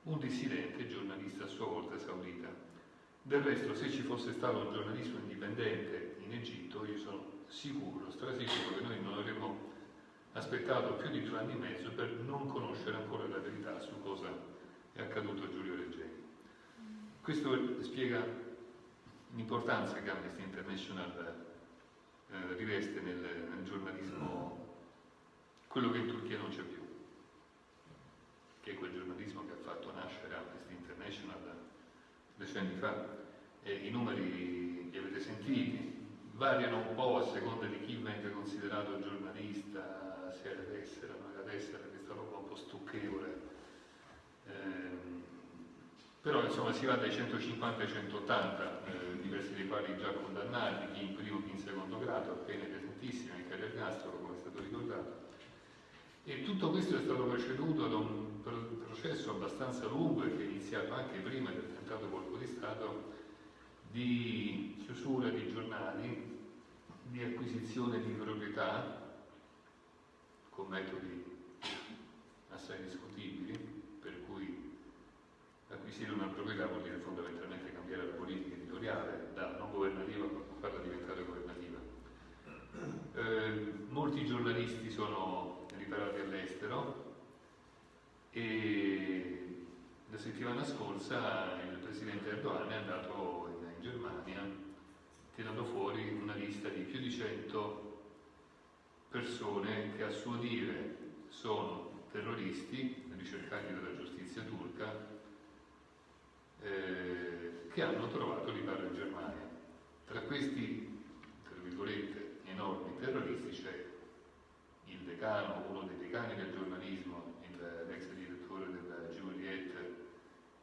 un dissidente giornalista a sua volta saudita. Del resto se ci fosse stato un giornalismo indipendente in Egitto io sono sicuro, strasicuro che noi non avremmo aspettato più di due anni e mezzo per non conoscere ancora la verità su cosa è accaduto a Giulio Reggeni. Questo spiega l'importanza che Amnesty International eh, riveste nel, nel, giornalismo quello che in Turchia non c'è più, che è quel giornalismo che ha fatto nascere Amnesty International decenni fa. E I numeri li avete sentiti, variano un po' a seconda di chi venga considerato giornalista, se è da destra, non è da destra, questa roba un po' stucchevole. Eh, però insomma si va dai 150 ai 180, eh, diversi dei quali già condannati, chi in primo, chi in secondo grado, pene pesantissime, anche l'ergastolo come è stato ricordato. E tutto questo è stato preceduto da un processo abbastanza lungo e che è iniziato anche prima del tentato colpo di Stato di chiusura di giornali, di acquisizione di proprietà con metodi assai discutibili, per cui acquisire una proprietà vuol dire fondamentalmente cambiare la politica editoriale da non governativa a farla diventare governativa. Eh, molti giornalisti sono riparati all'estero e la settimana scorsa il presidente Erdogan è andato in, Germania tirando fuori una lista di più di 100 persone che a suo dire sono terroristi ricercati dalla giustizia turca eh, che hanno trovato riparo in Germania. Tra questi, tra virgolette, enormi terroristi c'è il decano, uno dei decani del giornalismo, l'ex del Giuriette,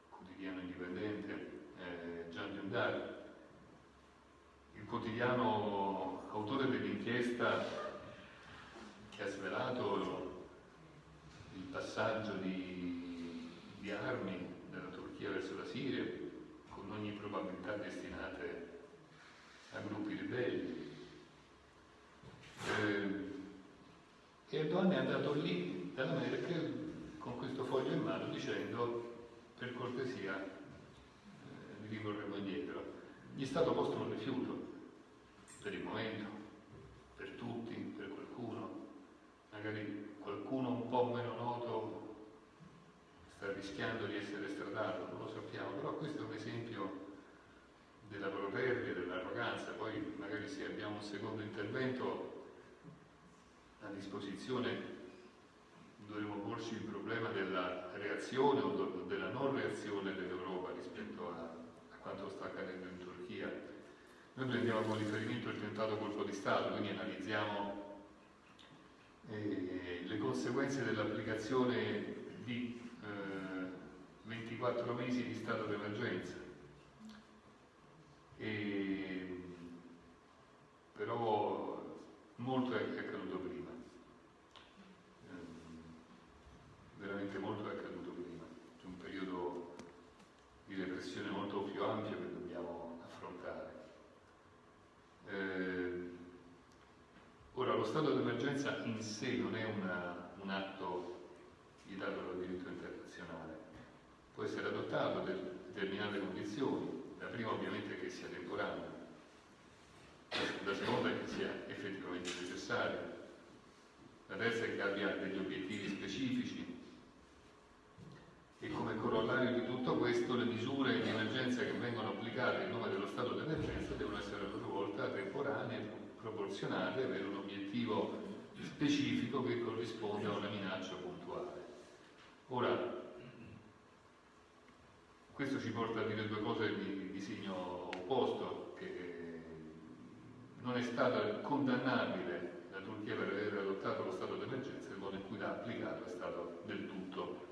quotidiano indipendente, eh, Gian Dundar, il quotidiano autore dell'inchiesta che ha svelato il passaggio di, di armi dalla Turchia verso la Siria, con ogni probabilità destinate a gruppi ribelli. Eh, Erdogan è andato lì dalla Merkel con questo foglio in mano dicendo per cortesia eh, vi ricorremo indietro. Gli è stato posto un rifiuto per il momento, per tutti, per qualcuno, magari qualcuno un po' meno noto sta rischiando di essere stradato, non lo sappiamo, però questo è un esempio della protervia, dell'arroganza, poi magari se abbiamo un secondo intervento a disposizione dovremo porci il problema della reazione o della non reazione dell'Europa rispetto a, a, quanto sta accadendo in Turchia. Noi prendiamo come riferimento il tentato colpo di Stato, quindi analizziamo eh, le conseguenze dell'applicazione di eh, 24 mesi di stato d'emergenza. però molto è accaduto prima veramente molto è accaduto prima, c'è un periodo di repressione molto più ampio che dobbiamo affrontare. Eh, ora, lo stato d'emergenza in sé non è una, un atto vietato dal diritto internazionale, può essere adottato per determinate condizioni, la prima ovviamente che sia temporanea, la seconda che sia effettivamente necessaria, la terza è che abbia degli obiettivi specifici e come corollario di tutto questo le misure di emergenza che vengono applicate in nome dello stato d'emergenza devono essere a loro volta temporanee, proporzionate, avere un obiettivo specifico che corrisponde a una minaccia puntuale. Ora, questo ci porta a dire due cose di, di segno opposto, che non è stata condannabile la Turchia per aver adottato lo stato d'emergenza, il modo in cui l'ha applicato è stato del tutto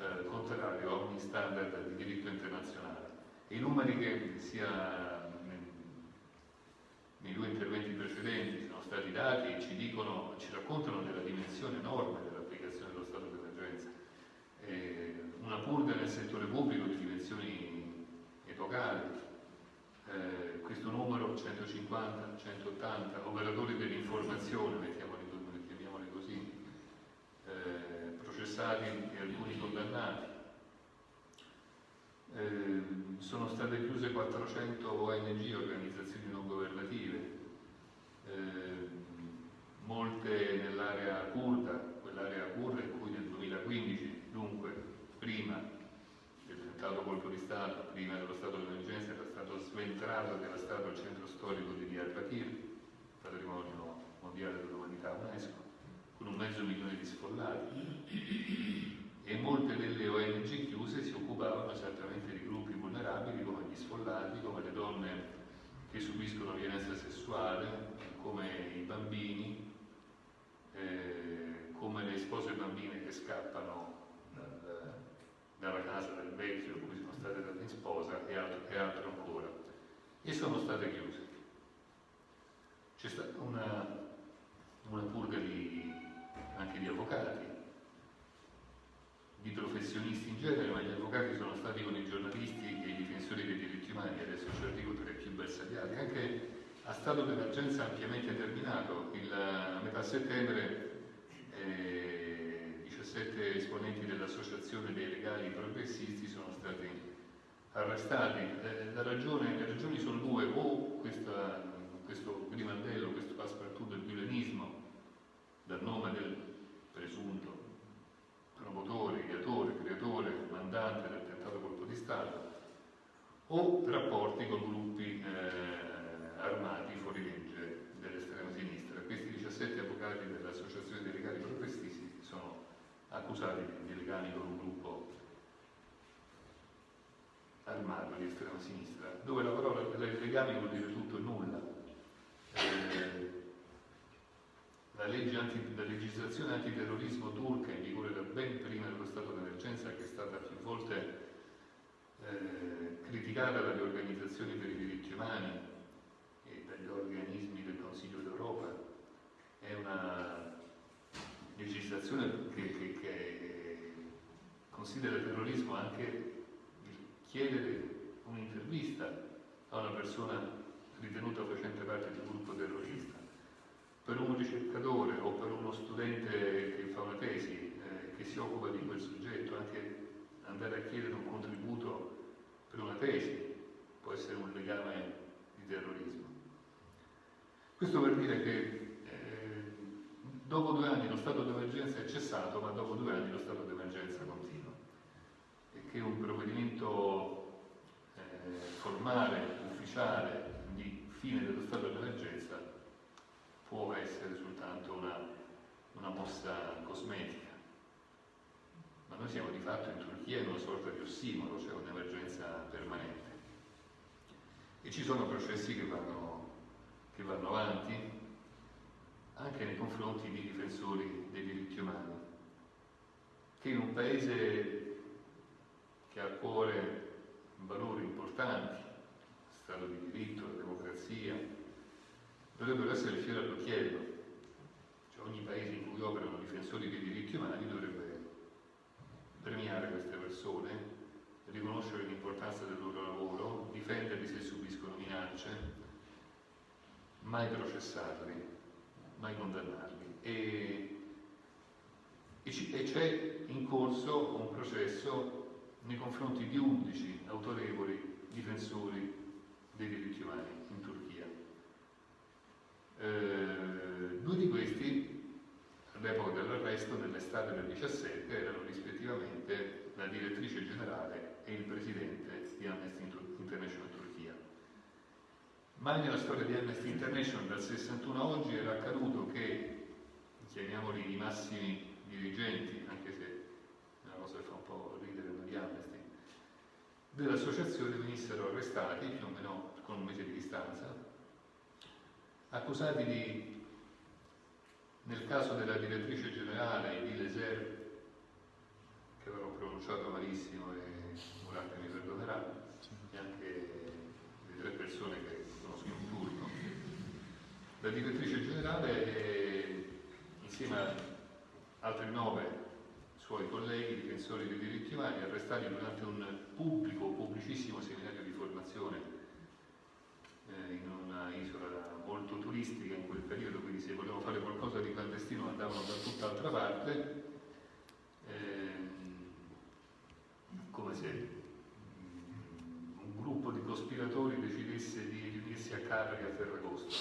eh, contrario a ogni standard di diritto internazionale. E i numeri che sia nei due interventi precedenti sono stati dati ci, dicono, ci raccontano della dimensione enorme dell'applicazione dello stato d'emergenza. Eh, una purga nel settore pubblico di dimensioni epocali, eh, questo numero 150, 180, operatori dell'informazione, mettiamoli, mettiamoli così, eh, processati e alcuni condannati. Eh, sono state chiuse 400 ONG, organizzazioni non governative, eh, molte nell'area kurda, quell'area kurda in cui nel 2015, dunque prima del tentato colpo di Stato, prima dello stato di emergenza, era stato sventrato e devastato il centro storico di Diyarbakir, patrimonio mondiale dell'umanità UNESCO con un mezzo milione di sfollati e molte delle ONG chiuse si occupavano esattamente di gruppi vulnerabili come gli sfollati, come le donne che subiscono violenza sessuale, come i bambini, eh, come le spose bambine che scappano dal, dalla casa del vecchio cui sono state date in sposa e altro, e altro ancora. E sono state chiuse. C'è stata una, una purga di anche di avvocati, professionisti in genere, ma gli avvocati sono stati con i giornalisti e i difensori dei diritti umani, adesso ci arrivo tra i più bersagliati, anche a stato d'emergenza ampiamente terminato. Il, a metà settembre eh, 17 esponenti dell'Associazione dei Legali Progressisti sono stati arrestati. Eh, ragione, le ragioni sono due, o questa, questo grimaldello, questo passepartout del violenismo, dal nome del presunto promotore, ideatore, creatore, mandante del tentato colpo di Stato, o rapporti con gruppi eh, armati fuori legge dell'estrema sinistra. Questi 17 avvocati dell'Associazione dei legali progressisti sono accusati di legami con un gruppo armato di estrema sinistra, dove la parola legami vuol dire tutto e nulla. Eh, la, anti, la, legislazione antiterrorismo turca in vigore da ben prima dello stato d'emergenza, che è stata più volte eh, criticata dalle organizzazioni per i diritti umani e dagli organismi del Consiglio d'Europa, è una legislazione che, che, che considera il terrorismo anche chiedere un'intervista a una persona ritenuta facente parte di un gruppo terrorista. Per un ricercatore o per uno studente che fa una tesi eh, che si occupa di quel soggetto, anche andare a chiedere un contributo per una tesi può essere un legame di terrorismo. Questo per dire che eh, dopo due anni lo stato d'emergenza è cessato, ma dopo due anni lo stato d'emergenza continua e che un provvedimento eh, formale, ufficiale, di fine dello stato d'emergenza può essere soltanto una, una mossa cosmetica. Ma noi siamo di fatto in Turchia in una sorta di ossimolo, cioè un'emergenza permanente. E ci sono processi che vanno, che vanno avanti anche nei confronti di difensori dei diritti umani, che in un paese che ha a cuore valori importanti, Stato di diritto, la democrazia, dovrebbero essere il all'occhiello. Cioè ogni paese in cui operano difensori dei diritti umani dovrebbe premiare queste persone, riconoscere l'importanza del loro lavoro, difenderli se subiscono minacce, mai processarli, mai condannarli. E, e c'è in corso un processo nei confronti di 11 autorevoli difensori dei diritti umani. Eh, due di questi, all'epoca dell'arresto, nell'estate del 17, erano rispettivamente la direttrice generale e il presidente di Amnesty International Turchia. Mai nella storia di Amnesty International dal 61 a oggi era accaduto che, chiamiamoli i massimi dirigenti, anche se è una cosa che fa un po' ridere di Amnesty, dell'associazione venissero arrestati più o meno con un mese di distanza, accusati di, nel caso della direttrice generale di Leser, che avrò pronunciato malissimo e Murat mi perdonerà, e anche le tre persone che conosco in turno, la direttrice generale insieme a altri nove suoi colleghi difensori dei diritti umani arrestati durante un pubblico, pubblicissimo seminario di formazione eh, in una isola molto turistica in quel periodo, quindi se volevano fare qualcosa di clandestino andavano da tutt'altra parte, eh, come se mm, un gruppo di cospiratori decidesse di riunirsi a Capri a Ferragosto,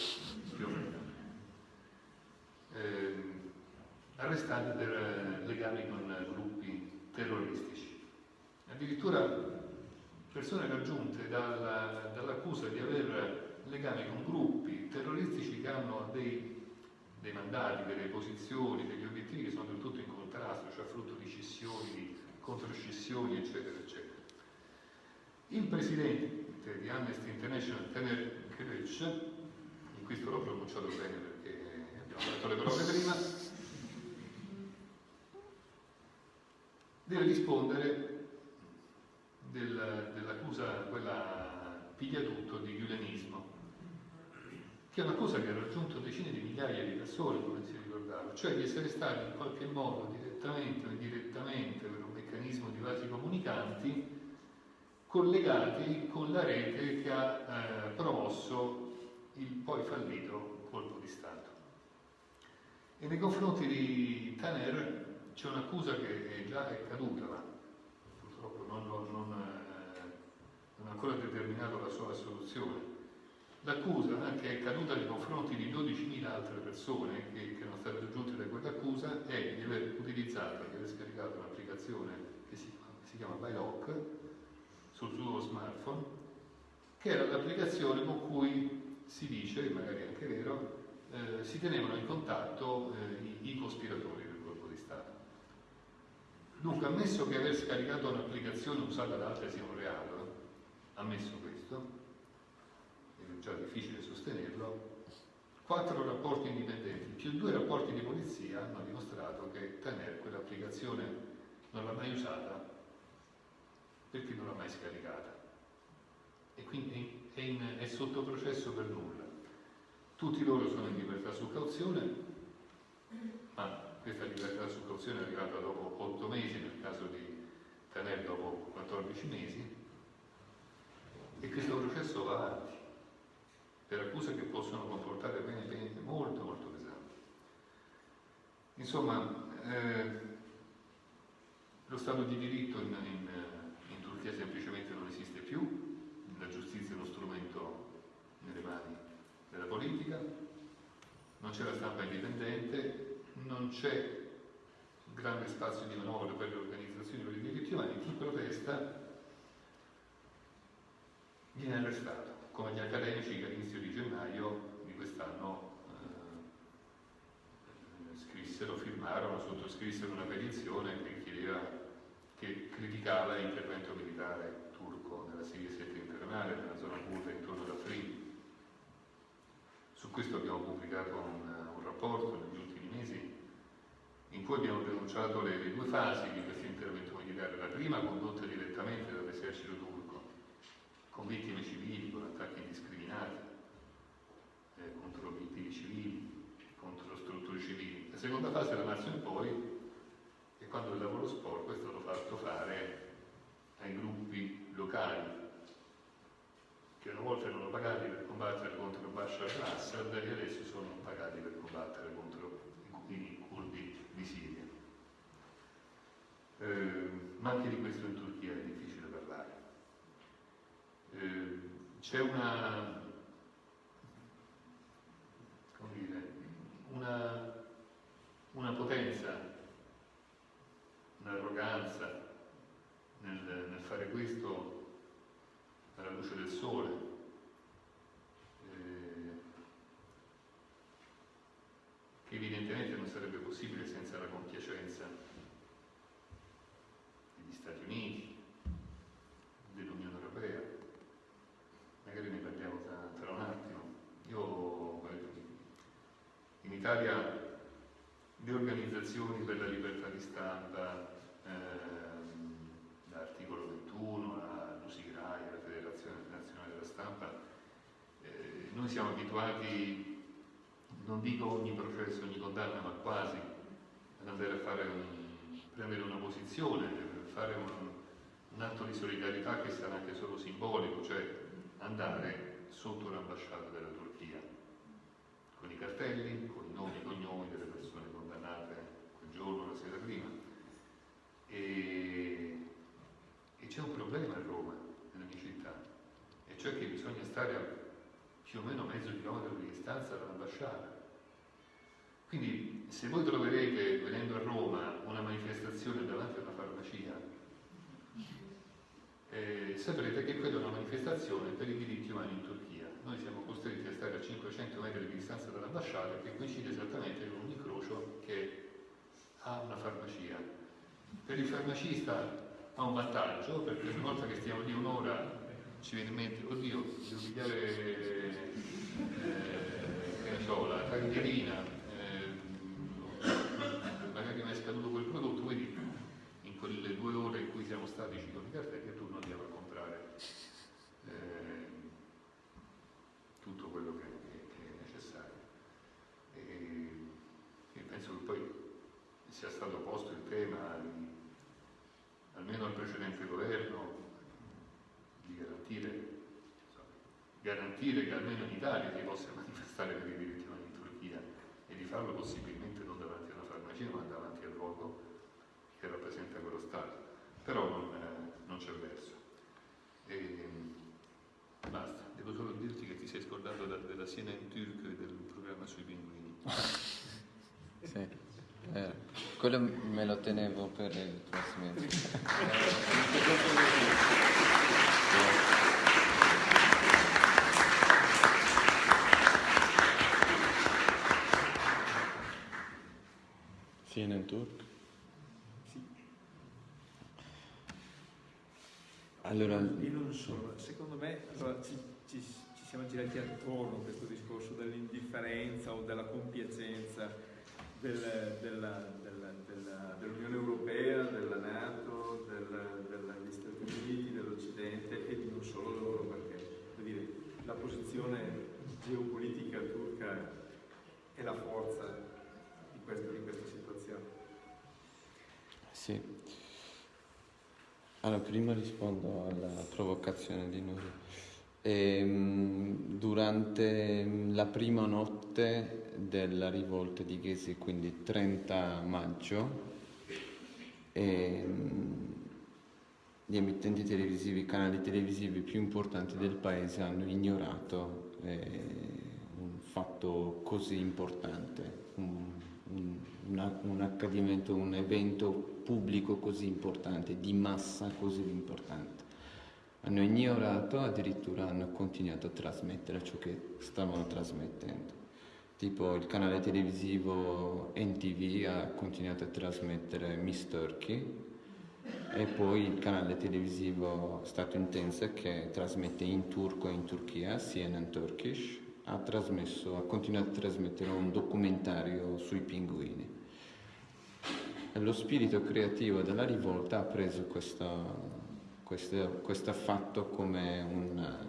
più o meno. Eh, arrestati per legami con gruppi terroristici. Addirittura persone raggiunte dalla, dall'accusa di aver legami con gruppi terroristici che hanno dei, dei, mandati, delle posizioni, degli obiettivi che sono del tutto in contrasto, cioè frutto di scissioni, di controscissioni, eccetera, eccetera. Il presidente di Amnesty International, Tener Kiric, in questo l'ho pronunciato bene perché abbiamo detto le parole prima, deve rispondere del, dell'accusa, quella pigliatutto di giulianismo, che è una cosa che ha raggiunto decine di migliaia di persone, come si ricordava, cioè di essere stati in qualche modo, direttamente o indirettamente, per un meccanismo di comunicanti collegati con la rete che ha eh, promosso il poi fallito colpo di Stato. E nei confronti di Taner c'è un'accusa che è già è caduta, ma purtroppo non, non, eh, non ha ancora determinato la sua assoluzione. L'accusa che è caduta nei confronti di 12.000 altre persone che, che erano state raggiunte da quell'accusa è di aver utilizzato, di aver scaricato un'applicazione che si, si chiama Bylock sul suo smartphone, che era l'applicazione con cui si dice, magari anche vero, eh, si tenevano in contatto eh, i, i, cospiratori del colpo di Stato. Dunque, ammesso che aver scaricato un'applicazione usata da altri sia un reato, ammesso questo, è già difficile sostenerlo, quattro rapporti indipendenti più due rapporti di polizia hanno dimostrato che Taner quell'applicazione non l'ha mai usata perché non l'ha mai scaricata e quindi è, in, è sotto processo per nulla. Tutti loro sono in libertà su cauzione, ma questa libertà su cauzione è arrivata dopo 8 mesi, nel caso di Taner dopo 14 mesi, e questo processo va avanti per accuse che possono comportare pene, pene molto molto pesanti. Insomma, eh, lo Stato di diritto in, in, in Turchia semplicemente non esiste più, la giustizia è uno strumento nelle mani della politica, non c'è la stampa indipendente, non c'è grande spazio di manovra per le organizzazioni per i diritti umani, chi protesta viene arrestato, come gli accademici che all'inizio di gennaio di quest'anno eh, scrissero, firmarono, sottoscrissero una petizione che chiedeva, che criticava l'intervento militare turco nella Siria settentrionale, nella zona curda intorno ad Afrin, su questo abbiamo pubblicato un, un, rapporto negli ultimi mesi in cui abbiamo denunciato le, le due fasi di questo intervento militare. La prima condotta direttamente dall'esercito turco, con vittime civili, con attacchi indiscriminati eh, contro obiettivi civili, contro strutture civili. La seconda fase da marzo in poi è quando il lavoro sporco è stato fatto fare ai gruppi locali che una volta erano pagati per combattere contro Bashar al-Assad e adesso sono pagati per combattere contro i curdi di Siria. Eh, ma anche di questo in Turchia è difficile. Eh, c'è una, dire, una, una potenza, un'arroganza nel, nel fare questo alla luce del sole. Eh, che evidentemente non sarebbe possibile senza la compiacenza degli Stati Uniti, dell'Unione Europea. Magari ne parliamo tra, tra un attimo. Io in Italia le organizzazioni per la libertà di stampa, ehm, l'articolo 21, la Lusirai, la Federazione Nazionale della Stampa, eh, noi siamo abituati, non dico ogni processo, ogni condanna, ma quasi, ad andare a fare un, prendere una posizione, fare un, un atto di solidarietà che sarà anche solo simbolico, cioè andare sotto l'ambasciata della Turchia, con i cartelli, con i nomi e i cognomi delle persone condannate quel giorno, la sera prima. E, e c'è un problema a Roma, nella mia città, e cioè che bisogna stare a più o meno mezzo chilometro di distanza dall'ambasciata. Quindi se voi troverete, venendo a Roma, una manifestazione davanti a una farmacia, eh, saprete che quella è una manifestazione per i diritti umani in Turchia. Noi siamo costretti a stare a 500 metri di distanza dall'ambasciata che coincide esattamente con un incrocio che ha una farmacia. Per il farmacista ha un vantaggio perché una volta che stiamo lì un'ora ci viene in mente, oddio, devo pigliare eh, che ne so, la taglierina, eh, magari mi è scaduto quel prodotto, quindi in quelle due ore in cui siamo statici con i cartelli tu non andiamo a comprare eh, tutto quello che, che, che è necessario. E, e penso che poi sia stato posto il tema almeno al precedente governo, di garantire, garantire che almeno in Italia si possa manifestare per i diritti umani in Turchia e di farlo possibilmente non davanti a una farmacia ma davanti al luogo che rappresenta quello Stato. Però non, non c'è verso. E, basta, devo solo dirti che ti sei scordato da, della Siena in Turco e del programma sui pinguini. Sì, eh, quello me lo tenevo per il prossimo. Siena in turco? Sì. Allora, Io non so, secondo me allora, ci, ci- ci siamo girati attorno a questo discorso dell'indifferenza o della compiacenza del- della- della- della- dell'Unione Europea, della Nato, degli Stati Uniti, dell'Occidente e di non solo loro, perché voglio dire, la posizione geopolitica turca è la forza di, questo- di questa situazione. Sì. Allora, prima rispondo alla provocazione di Nuri. Ehm, durante la prima notte della rivolta di Ghesi, quindi 30 maggio, ehm, gli emittenti televisivi, i canali televisivi più importanti del paese hanno ignorato eh, un fatto così importante, un- un- un accadimento, un evento pubblico così importante, di massa così importante. Hanno ignorato, addirittura hanno continuato a trasmettere ciò che stavano trasmettendo. Tipo il canale televisivo NTV ha continuato a trasmettere Miss Turkey, e poi il canale televisivo statunitense che trasmette in turco e in Turchia, CNN Turkish, ha, trasmesso, ha continuato a trasmettere un documentario sui pinguini. Lo spirito creativo della rivolta ha preso questo, questo, questo fatto come un-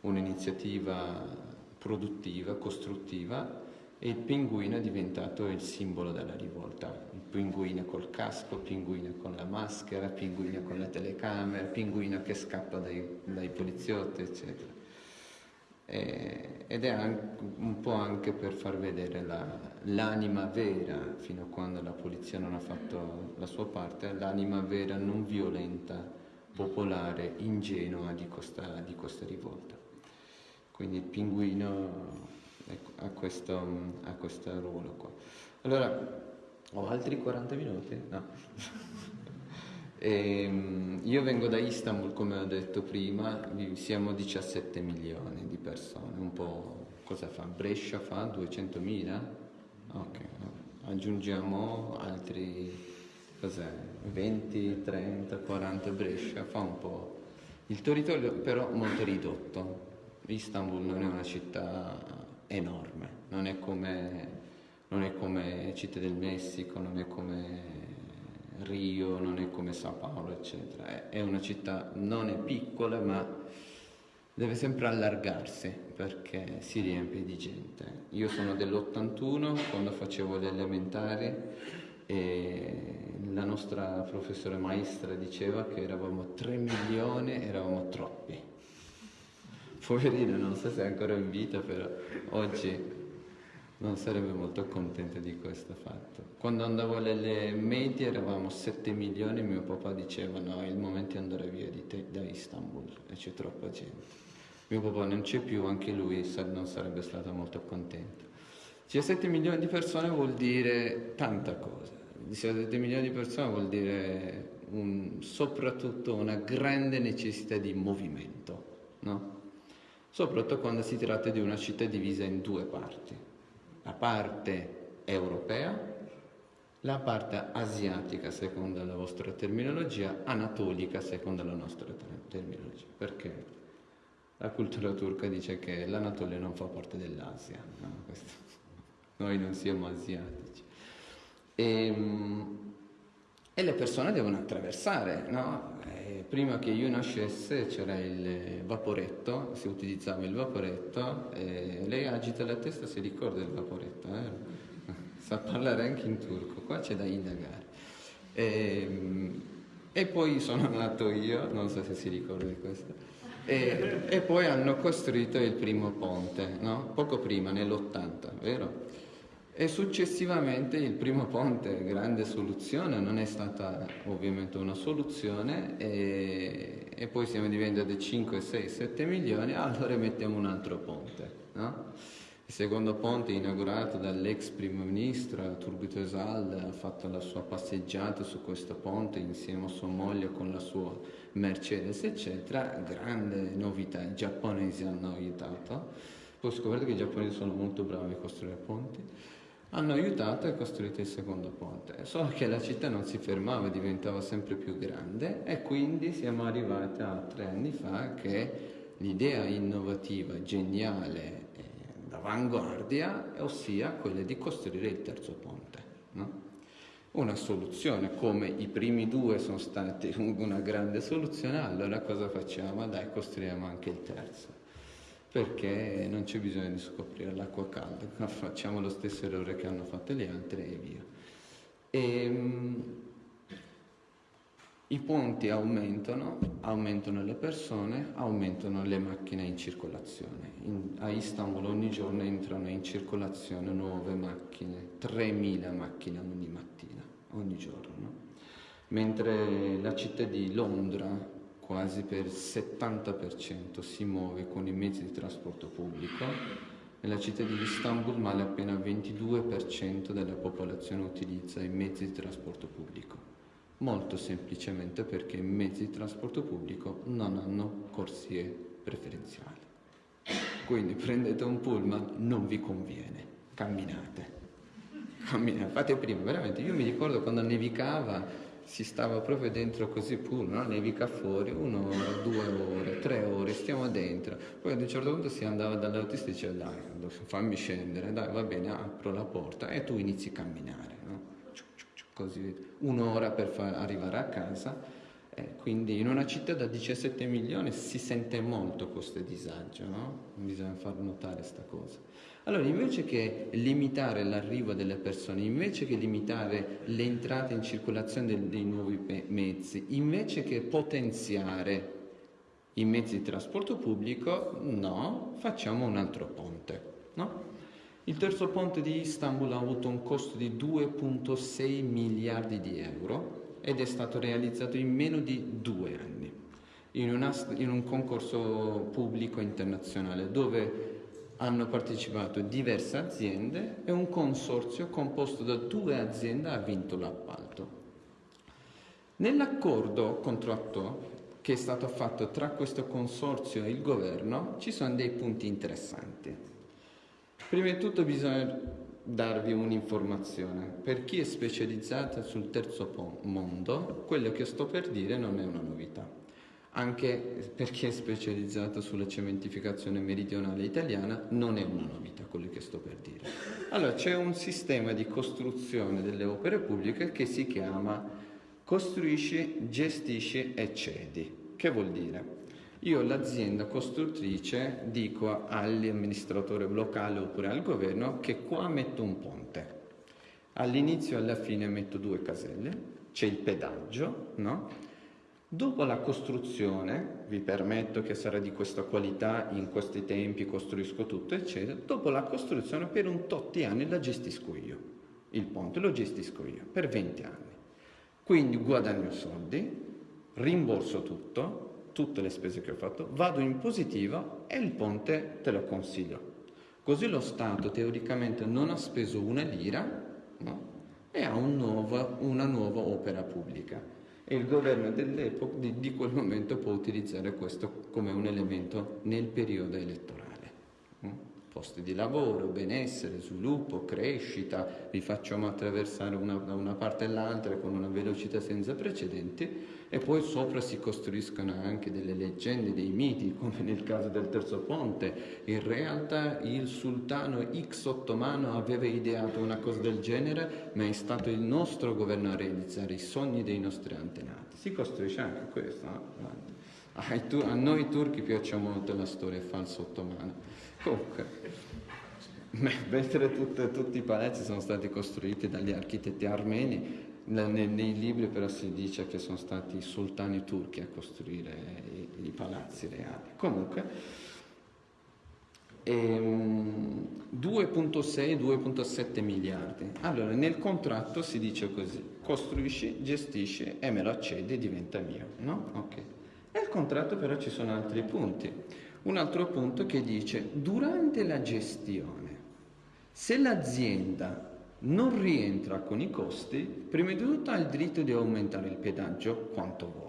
un'iniziativa produttiva, costruttiva e il pinguino è diventato il simbolo della rivolta. Il pinguino col casco, il pinguino con la maschera, il pinguino con la telecamera, il pinguino che scappa dai, dai poliziotti, eccetera. E- ed è anche- un po' anche per far vedere la- l'anima vera, fino a quando la polizia non ha fatto la sua parte, l'anima vera non violenta, popolare, ingenua di questa, di questa rivolta. Quindi il pinguino ecco, ha, questo, ha questo ruolo qua. Allora, ho altri 40 minuti? No. Ehm, io vengo da Istanbul, come ho detto prima, siamo 17 milioni di persone, un po' cosa fa? Brescia fa 200.000? Ok, aggiungiamo altri, cos'è? 20, 30, 40 Brescia, fa un po'. Il territorio però molto ridotto. Istanbul non è una città enorme, non è come, non è come Città del Messico, non è come Rio, non è come Sao Paolo, eccetera. È- una città, non è piccola, ma deve sempre allargarsi perché si riempie di gente. Io sono dell'81, quando facevo le elementari, e la nostra professore maestra diceva che eravamo 3 milioni, eravamo troppi. Poverina, non so se è ancora in vita, però oggi non sarebbe molto contenta di questo fatto. Quando andavo alle medie eravamo 7 milioni mio papà diceva no, è il momento di andare via di te, da Istanbul e c'è troppa gente. Mio papà non c'è più, anche lui non sarebbe stato molto contento. 17 milioni di persone vuol dire tanta cosa. 17 milioni di persone vuol dire un- soprattutto una grande necessità di movimento, no? Soprattutto quando si tratta di una città divisa in due parti. La parte europea, la parte asiatica secondo la vostra terminologia, anatolica secondo la nostra ter- terminologia. Perché la cultura turca dice che l'Anatolia non fa parte dell'Asia, no? Noi non siamo asiatici. Ehm, E, le persone devono attraversare, no? Eh, prima che io nascesse c'era il vaporetto, si utilizzava il vaporetto, e lei agita la testa si ricorda del vaporetto, eh? sa parlare anche in turco, qua c'è da indagare. Ehm, E poi sono nato io, non so se si ricorda di questo, e, e poi hanno costruito il primo ponte, no? poco prima, nell'80, vero? E successivamente il primo ponte, grande soluzione, non è stata ovviamente una soluzione e, e poi siamo diventati 5, 6, 7 milioni, allora mettiamo un altro ponte. No? Il secondo ponte inaugurato dall'ex primo ministro Turgut Özal ha fatto la sua passeggiata su questo ponte insieme a sua moglie con la sua Mercedes eccetera, grande novità, i giapponesi hanno aiutato, poi ho scoperto che i giapponesi sono molto bravi a costruire ponti hanno aiutato a costruire il secondo ponte, solo che la città non si fermava, diventava sempre più grande e quindi siamo arrivati a tre anni fa che l'idea innovativa, geniale, d'avanguardia, ossia quella di costruire il terzo ponte. No? Una soluzione, come i primi due sono stati una grande soluzione, allora cosa facciamo? Dai, costruiamo anche il terzo perché non c'è bisogno di scoprire l'acqua calda, facciamo lo stesso errore che hanno fatto gli altri e via. E, um, I ponti aumentano, aumentano le persone, aumentano le macchine in circolazione. In, a Istanbul ogni giorno entrano in circolazione nuove macchine, 3.000 macchine ogni mattina, ogni giorno. Mentre la città di Londra quasi per il 70% si muove con i mezzi di trasporto pubblico. Nella città di Istanbul male appena il 22% della popolazione utilizza i mezzi di trasporto pubblico. Molto semplicemente perché i mezzi di trasporto pubblico non hanno corsie preferenziali. Quindi prendete un pullman, non vi conviene, camminate. Camminate, fate prima, veramente. Io mi ricordo quando nevicava si stava proprio dentro così pure, no? nevica fuori, un'ora, due ore, tre ore, stiamo dentro. Poi ad un certo punto si andava dall'autista e diceva dai, fammi scendere, dai va bene, apro la porta e tu inizi a camminare, no? così, un'ora per far arrivare a casa. Eh, quindi in una città da 17 milioni si sente molto questo disagio, no? Bisogna far notare questa cosa. Allora, invece che limitare l'arrivo delle persone, invece che limitare l'entrata in circolazione dei, dei nuovi mezzi, invece che potenziare i mezzi di trasporto pubblico, no, facciamo un altro ponte. No? Il terzo ponte di Istanbul ha avuto un costo di 2,6 miliardi di euro ed è stato realizzato in meno di due anni, in, una, in un concorso pubblico internazionale dove hanno partecipato diverse aziende e un consorzio composto da due aziende ha vinto l'appalto. Nell'accordo contratto che è stato fatto tra questo consorzio e il governo ci sono dei punti interessanti. Prima di tutto bisogna darvi un'informazione. Per chi è specializzato sul terzo mondo, quello che sto per dire non è una novità anche per chi è specializzato sulla cementificazione meridionale italiana, non è una novità quello che sto per dire. Allora, c'è un sistema di costruzione delle opere pubbliche che si chiama costruisci, gestisci e cedi. Che vuol dire? Io l'azienda costruttrice dico all'amministratore locale oppure al governo che qua metto un ponte. All'inizio e alla fine metto due caselle, c'è il pedaggio, no? Dopo la costruzione, vi permetto che sarà di questa qualità, in questi tempi costruisco tutto, eccetera, dopo la costruzione per un tot di anni la gestisco io, il ponte lo gestisco io, per 20 anni. Quindi guadagno soldi, rimborso tutto, tutte le spese che ho fatto, vado in positivo e il ponte te lo consiglio. Così lo Stato teoricamente non ha speso una lira no? e ha un nuovo, una nuova opera pubblica e il governo di, di, quel momento può utilizzare questo come un elemento nel periodo elettorale. Mm? Posti di lavoro, benessere, sviluppo, crescita, vi facciamo attraversare una, da una parte all'altra con una velocità senza precedenti e poi sopra si costruiscono anche delle leggende, dei miti, come nel caso del terzo ponte. In realtà il sultano X ottomano aveva ideato una cosa del genere, ma è stato il nostro governo a realizzare i sogni dei nostri antenati. Si costruisce anche questo. No? A noi turchi piace molto la storia falsa ottomana. Comunque, mentre tutti i palazzi sono stati costruiti dagli architetti armeni, nei, nei, libri però si dice che sono stati i sultani turchi a costruire i, i palazzi reali. Comunque, 2.6-2.7 ehm, miliardi. Allora, nel contratto si dice così, costruisci, gestisci e me lo accedi e diventa mio, no? Ok. Nel contratto però ci sono altri punti. Un altro punto che dice, durante la gestione, se l'azienda non rientra con i costi, prima di tutto ha il diritto di aumentare il pedaggio quanto vuole.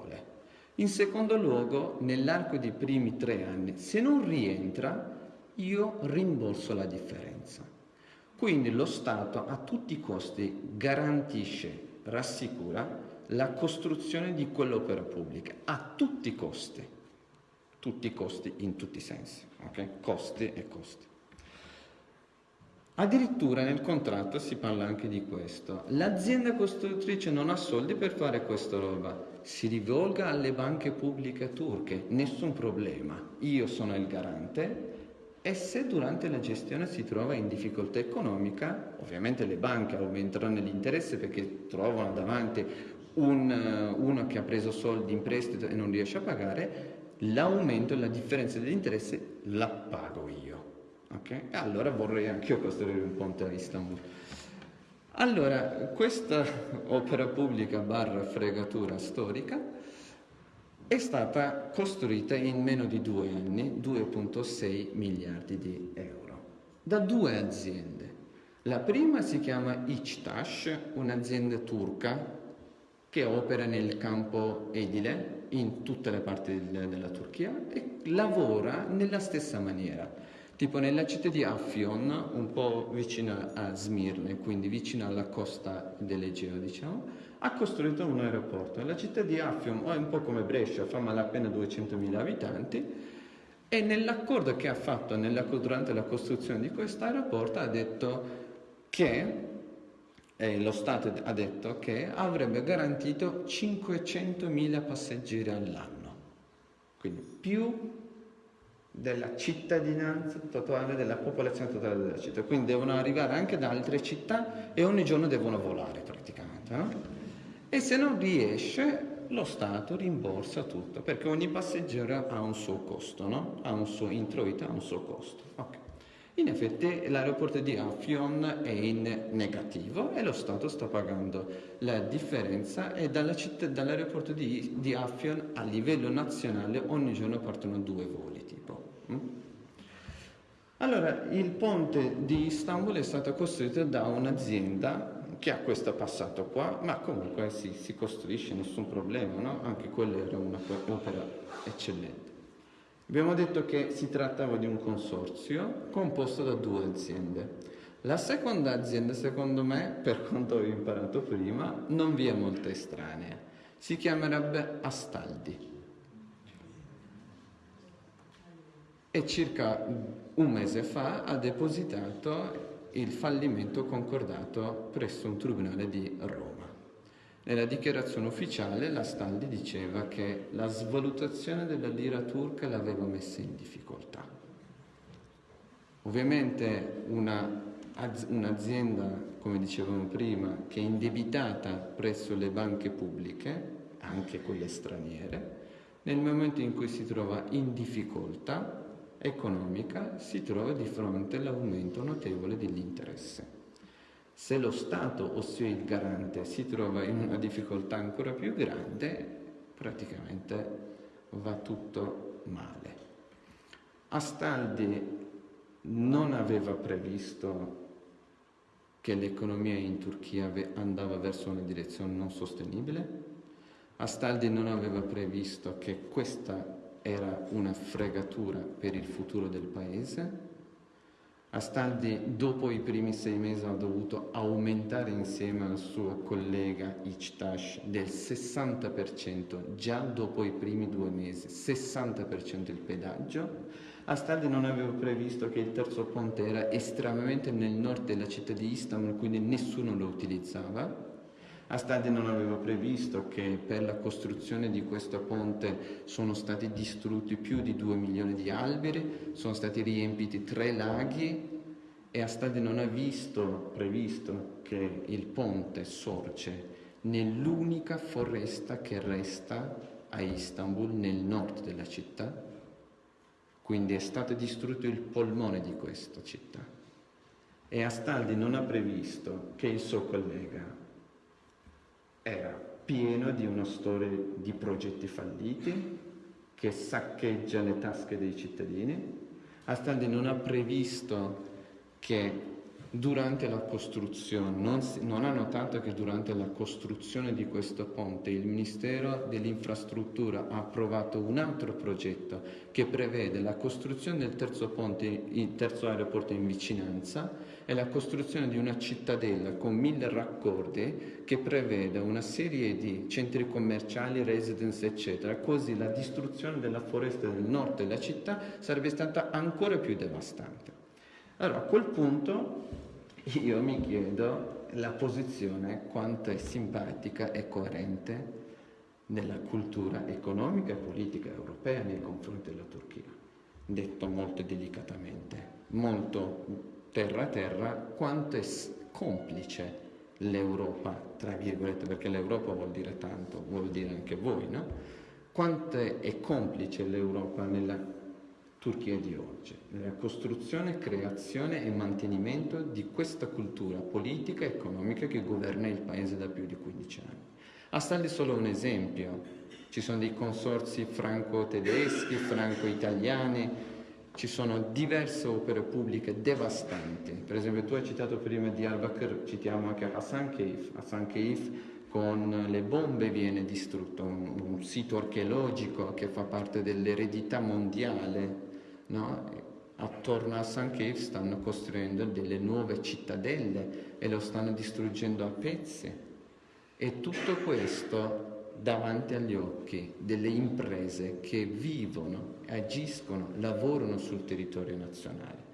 In secondo luogo, nell'arco dei primi tre anni, se non rientra, io rimborso la differenza. Quindi lo Stato a tutti i costi garantisce, rassicura la costruzione di quell'opera pubblica, a tutti i costi, tutti i costi in tutti i sensi, ok? Costi e costi. Addirittura nel contratto si parla anche di questo. L'azienda costruttrice non ha soldi per fare questa roba, si rivolga alle banche pubbliche turche, nessun problema. Io sono il garante e se durante la gestione si trova in difficoltà economica, ovviamente le banche aumenteranno l'interesse perché trovano davanti un, uno che ha preso soldi in prestito e non riesce a pagare, l'aumento e la differenza dell'interesse la pago io. Okay? Allora vorrei anche io costruire un ponte a Istanbul. Allora, questa opera pubblica barra fregatura storica è stata costruita in meno di due anni, 2.6 miliardi di euro, da due aziende. La prima si chiama Ichtash, un'azienda turca che opera nel campo edile in tutte le parti della Turchia e lavora nella stessa maniera tipo nella città di Affion, un po' vicino a Smirne, quindi vicino alla costa dell'Egeo, diciamo, ha costruito un aeroporto. La città di Affion è un po' come Brescia, fa malapena 200.000 abitanti, e nell'accordo che ha fatto nella, durante la costruzione di questo aeroporto ha detto che eh, lo Stato ha detto che avrebbe garantito 500.000 passeggeri all'anno, quindi più della cittadinanza totale, della popolazione totale della città. Quindi devono arrivare anche da altre città e ogni giorno devono volare praticamente. No? E se non riesce, lo Stato rimborsa tutto, perché ogni passeggero ha un suo costo, no? ha un suo introito, ha un suo costo. Okay. In effetti l'aeroporto di Affion è in negativo e lo Stato sta pagando la differenza e dall'aeroporto di, di Affion a livello nazionale ogni giorno partono due voli? Allora, il ponte di Istanbul è stato costruito da un'azienda che ha questo passato qua, ma comunque si, si costruisce, nessun problema, no? Anche quella era un'opera eccellente. Abbiamo detto che si trattava di un consorzio composto da due aziende. La seconda azienda, secondo me, per quanto ho imparato prima, non vi è molto estranea. Si chiamerebbe Astaldi. E circa un mese fa ha depositato il fallimento concordato presso un tribunale di Roma. Nella dichiarazione ufficiale la Staldi diceva che la svalutazione della lira turca l'aveva messa in difficoltà. Ovviamente una, un'azienda, come dicevamo prima, che è indebitata presso le banche pubbliche, anche quelle straniere, nel momento in cui si trova in difficoltà economica si trova di fronte all'aumento notevole dell'interesse. Se lo Stato, ossia il garante, si trova in una difficoltà ancora più grande, praticamente va tutto male. Astaldi non aveva previsto che l'economia in Turchia andava verso una direzione non sostenibile. Astaldi non aveva previsto che questa era una fregatura per il futuro del paese. Astaldi dopo i primi sei mesi ha dovuto aumentare insieme al suo collega Ichtash del 60%, già dopo i primi due mesi, 60% il pedaggio. Astaldi non aveva previsto che il terzo ponte era estremamente nel nord della città di Istanbul, quindi nessuno lo utilizzava Astadi non aveva previsto che per la costruzione di questo ponte sono stati distrutti più di 2 milioni di alberi, sono stati riempiti tre laghi e Astadi non ha visto, previsto che il ponte sorge nell'unica foresta che resta a Istanbul, nel nord della città. Quindi è stato distrutto il polmone di questa città. E Astaldi non ha previsto che il suo collega era pieno di una storia di progetti falliti, che saccheggia le tasche dei cittadini. Astaldi non ha previsto che durante la costruzione, non, non, ha notato che durante la costruzione di questo ponte il Ministero dell'Infrastruttura ha approvato un altro progetto che prevede la costruzione del terzo ponte, il terzo aeroporto in vicinanza e la costruzione di una cittadella con mille raccordi che prevede una serie di centri commerciali, residence eccetera, così la distruzione della foresta del nord della città sarebbe stata ancora più devastante. Allora a quel punto io mi chiedo la posizione quanto è simpatica e coerente nella cultura economica e politica europea nei confronti della Turchia, detto molto delicatamente, molto terra a terra, quanto è complice l'Europa, tra virgolette, perché l'Europa vuol dire tanto, vuol dire anche voi, no? Quanto è complice l'Europa nella Turchia di oggi, nella costruzione, creazione e mantenimento di questa cultura politica e economica che governa il paese da più di 15 anni. A starvi solo un esempio, ci sono dei consorsi franco-tedeschi, franco-italiani, ci sono diverse opere pubbliche devastanti. Per esempio tu hai citato prima di Al-Bakr, citiamo anche Hassan Keif. Hassan Keif con le bombe viene distrutto, un, un sito archeologico che fa parte dell'eredità mondiale no? attorno a San Cave stanno costruendo delle nuove cittadelle e lo stanno distruggendo a pezzi. E tutto questo davanti agli occhi delle imprese che vivono, agiscono, lavorano sul territorio nazionale.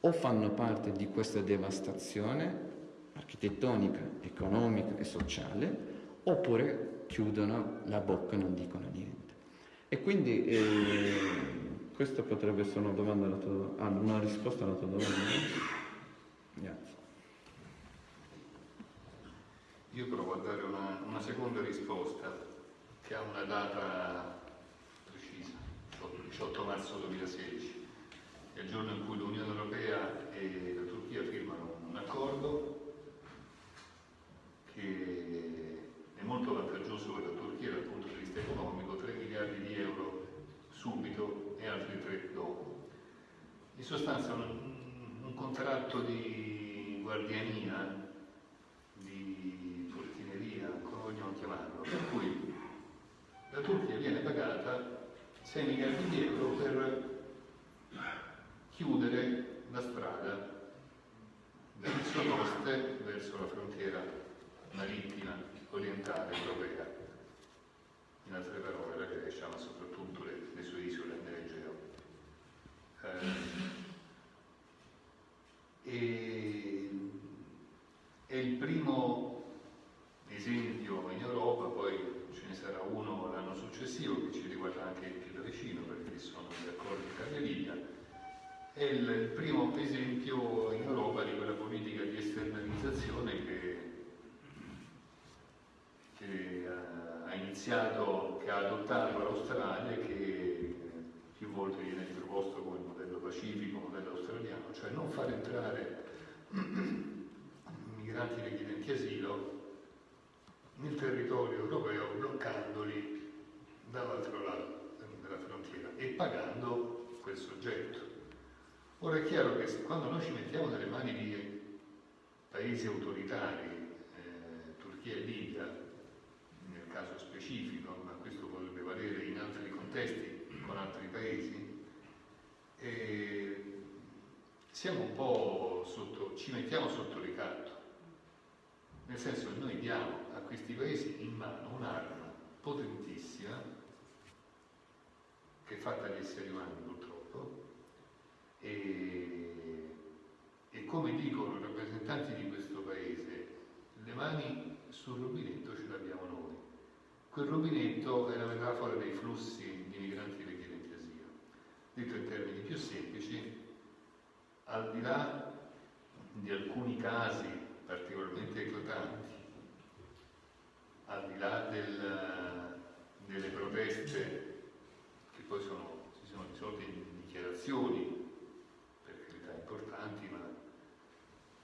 O fanno parte di questa devastazione architettonica, economica e sociale, oppure chiudono la bocca e non dicono niente. E quindi eh, questa potrebbe essere una, domanda alla tua, ah, una risposta alla tua domanda. Grazie. Io provo a dare una, una seconda risposta che ha una data precisa, 18 marzo 2016, è il giorno in cui l'Unione Europea e la Turchia firmano un accordo che è molto vantaggioso per la Turchia dal punto di vista economico, 3 miliardi di euro subito e altri tre dopo. In sostanza un, un contratto di guardiania, di portineria, come vogliamo chiamarlo, per cui la Turchia viene pagata 6 miliardi di euro per chiudere la strada dal Sonoste verso la frontiera marittima orientale europea. In altre parole, la Grecia, ma soprattutto le, le sue isole eh, è il primo esempio in Europa, poi ne sarà uno l'anno successivo che ci riguarda anche più da vicino perché sono gli accordi Italia-Libia, è il, primo esempio in Europa di quella politica di esternalizzazione che, che ha iniziato, che ha adottato l'Australia e che più volte viene riproposto come modello pacifico, modello australiano, cioè non far entrare migranti richiedenti asilo nel territorio europeo bloccandoli dall'altro lato della frontiera e pagando quel soggetto. Ora è chiaro che quando noi ci mettiamo nelle mani di paesi autoritari, eh, Turchia e Libia, nel caso specifico, ma questo potrebbe valere in altri contesti, con altri paesi, e siamo un po' sotto, ci mettiamo sotto ricatto, nel senso che noi diamo a questi paesi in mano un'arma potentissima, che è fatta di esseri umani purtroppo, e, e come dicono i rappresentanti di questo paese, le mani sul rubinetto ce l'abbiamo noi. Quel rubinetto è la metafora dei flussi di migranti Detto in termini più semplici, al di là di alcuni casi particolarmente eclatanti. Al di là del, delle proteste che poi sono, si sono risolte in dichiarazioni, per carità importanti, ma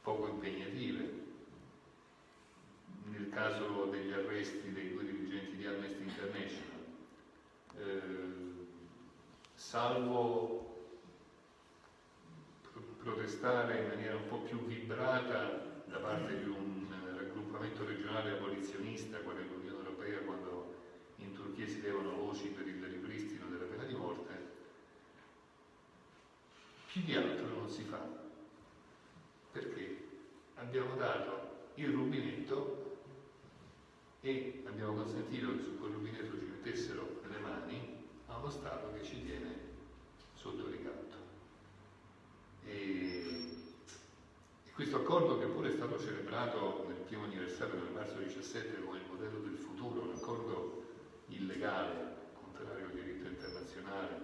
poco impegnative. Nel caso degli arresti dei due dirigenti di Amnesty International, eh, salvo protestare in maniera un po' più vibrata da parte di un raggruppamento regionale abolizionista, quale l'Unione Europea, quando in Turchia si levano voci per il ripristino della pena di morte, più di altro non si fa. Perché abbiamo dato il rubinetto e abbiamo consentito che su quel rubinetto ci mettessero le uno Stato che ci tiene sotto ricatto. E, e questo accordo che pure è stato celebrato nel primo anniversario del marzo 17 come il modello del futuro, un accordo illegale, contrario al diritto internazionale,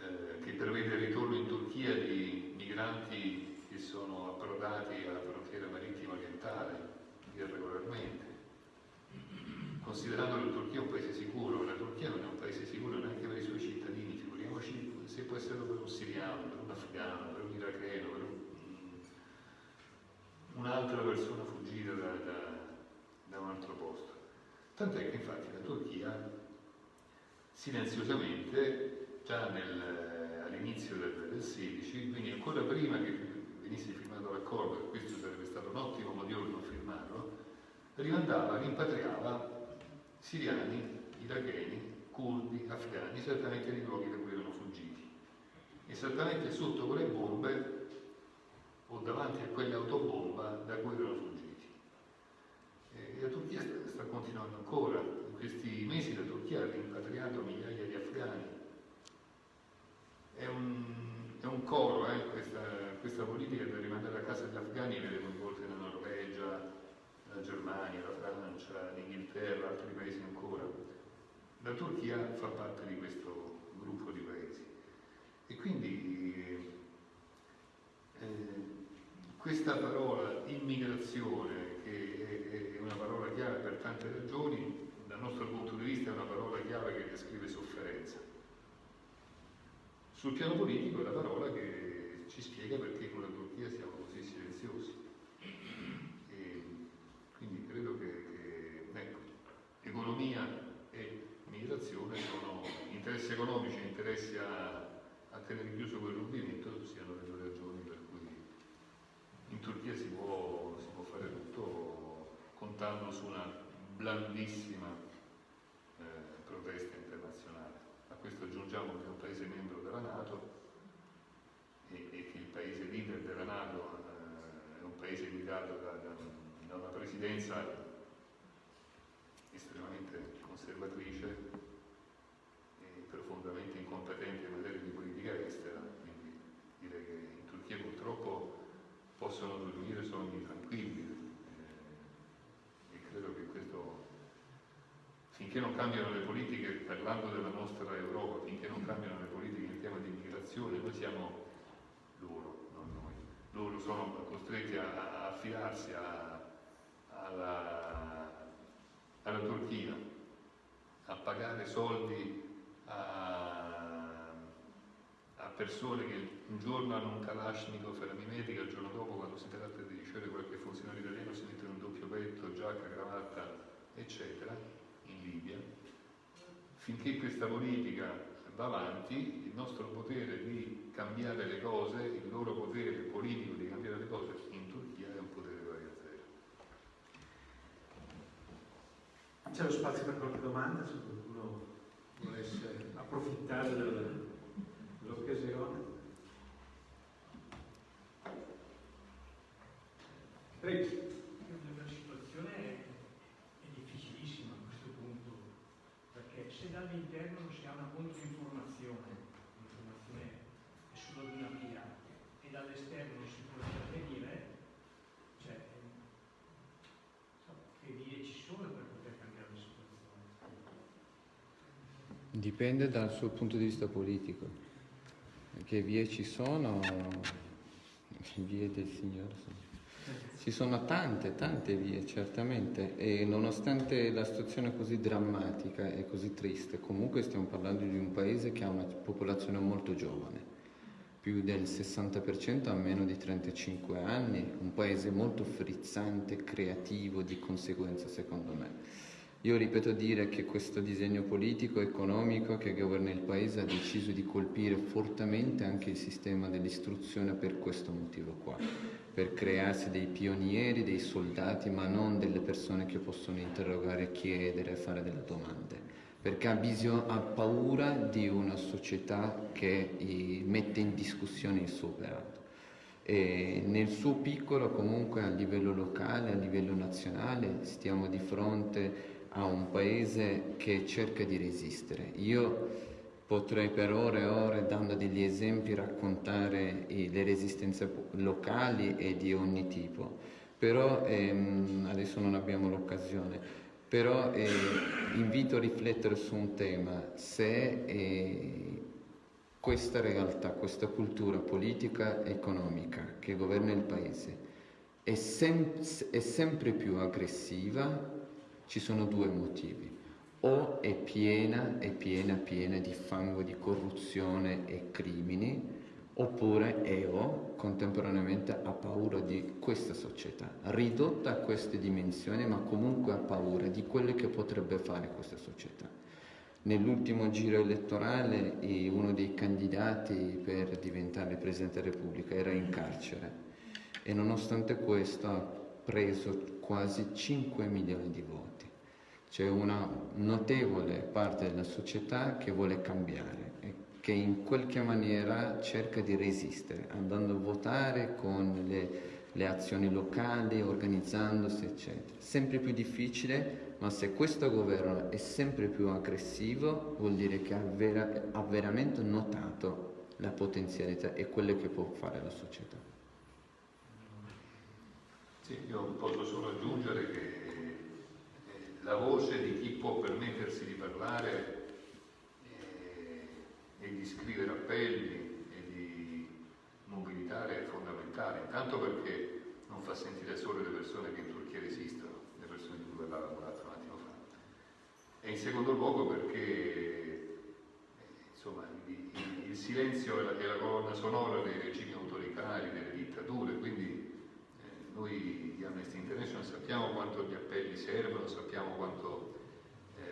eh, che prevede il ritorno in Turchia di migranti che sono approdati alla frontiera marittima orientale irregolarmente. Considerando che la Turchia è un paese sicuro, la Turchia non è un paese sicuro neanche per i suoi cittadini, essere per un siriano, per un afgano, per un iracheno, per un, un'altra persona fuggita da, da, da un altro posto. Tant'è che infatti la Turchia silenziosamente, già all'inizio del, del 16, quindi ancora prima che venisse firmato l'accordo, e questo sarebbe stato un ottimo motivo per non firmarlo, rimandava, rimpatriava siriani, iracheni, curdi, afghani, esattamente nei luoghi da cui erano. Esattamente sotto quelle bombe o davanti a quelle autobomba da cui erano fuggiti. E la Turchia sta, continuando ancora. In questi mesi la Turchia ha rimpatriato migliaia di afghani. È un, è un coro eh, questa, questa, politica per rimandare a casa gli afghani vede coinvolte la Norvegia, la Germania, la Francia, l'Inghilterra, altri paesi ancora. La Turchia fa parte di questo gruppo di paesi. E quindi eh, questa parola immigrazione, che è una parola chiave per tante ragioni, dal nostro punto di vista è una parola chiave che descrive sofferenza. Sul piano politico è la parola che ci spiega perché con la Turchia siamo così silenziosi. E quindi credo che, che ecco, economia e migrazione sono interessi economici interessi a tenere chiuso quel rubinetto siano le due ragioni per cui in Turchia si può, si può fare tutto contando su una blandissima eh, protesta internazionale. A questo aggiungiamo che è un paese membro della Nato e, e che il paese leader della Nato eh, è un paese guidato da, da, da una presidenza estremamente conservatrice e profondamente incompetente in materia di politica estera, quindi direi che purtroppo possono dormire sogni tranquilli eh, e credo che questo, finché non cambiano le politiche, parlando della nostra Europa, finché non cambiano le politiche in tema di immigrazione, noi siamo loro, non noi, loro sono costretti a, a affidarsi alla, alla Turchia, a pagare soldi a, persone che un giorno hanno un Kalashnikov e la mimetica, il giorno dopo quando si tratta di ricevere qualche funzionario italiano si mettono un doppio petto, giacca, cravatta, eccetera, in Libia. Finché questa politica va avanti, il nostro potere di cambiare le cose, il loro potere politico di cambiare le cose in Turchia è un potere pari a zero. C'è lo spazio per qualche domanda se qualcuno volesse approfittare del, dell'occasione. Prego. La situazione è difficilissima a questo punto, perché se dall'interno non si ha una controinformazione, l'informazione è solo di una via, e dall'esterno non si può intervenire, cioè, che vie ci sono per poter cambiare la situazione? Dipende dal suo punto di vista politico. Che vie ci sono, vie del Signore. Ci sono tante, tante vie, certamente, e nonostante la situazione così drammatica e così triste, comunque stiamo parlando di un paese che ha una popolazione molto giovane, più del 60% ha meno di 35 anni, un paese molto frizzante, creativo di conseguenza secondo me. Io ripeto dire che questo disegno politico economico che governa il Paese ha deciso di colpire fortemente anche il sistema dell'istruzione per questo motivo qua, per crearsi dei pionieri, dei soldati, ma non delle persone che possono interrogare, chiedere, fare delle domande, perché ha, bisogno, ha paura di una società che mette in discussione il suo operato. E nel suo piccolo comunque a livello locale, a livello nazionale stiamo di fronte a un paese che cerca di resistere. Io potrei per ore e ore, dando degli esempi, raccontare le resistenze locali e di ogni tipo, però ehm, adesso non abbiamo l'occasione. Però eh, invito a riflettere su un tema, se eh, questa realtà, questa cultura politica e economica che governa il Paese è, sem- è sempre più aggressiva ci sono due motivi. O è piena, è piena, piena di fango, di corruzione e crimini, oppure è o contemporaneamente ha paura di questa società, ridotta a queste dimensioni, ma comunque ha paura di quello che potrebbe fare questa società. Nell'ultimo giro elettorale uno dei candidati per diventare Presidente della Repubblica era in carcere e nonostante questo ha preso quasi 5 milioni di voti. C'è una notevole parte della società che vuole cambiare e che in qualche maniera cerca di resistere, andando a votare con le, le azioni locali, organizzandosi, eccetera. Sempre più difficile, ma se questo governo è sempre più aggressivo, vuol dire che ha, vera, ha veramente notato la potenzialità e quello che può fare la società. Sì, io posso solo aggiungere che la voce di chi può permettersi di parlare eh, e di scrivere appelli e di mobilitare è fondamentale, intanto perché non fa sentire solo le persone che in Turchia resistono, le persone di cui parlavamo un attimo fa, e in secondo luogo perché eh, insomma, il, il, silenzio è la, è la colonna sonora dei regimi autoritari, delle dittature, quindi eh, noi di Amnesty International sappiamo quanto gli appelli servono, sappiamo quanto eh,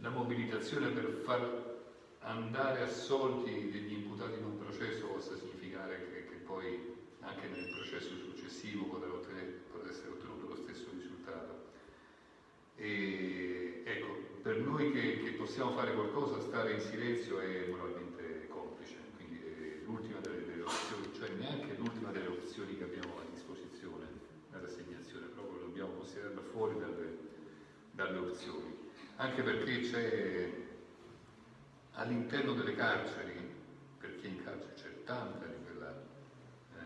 la mobilitazione per far andare assolti degli imputati in un processo possa significare che, che poi anche nel processo successivo potrà, potrà, essere ottenuto lo stesso risultato. E, ecco, per noi che, che, possiamo fare qualcosa, stare in silenzio è moralmente complice, quindi è l'ultima delle, delle opzioni, cioè neanche l'ultima delle opzioni che abbiamo considerarla fuori dalle, dalle opzioni, anche perché c'è all'interno delle carceri, perché in carcere c'è tanta di quella eh,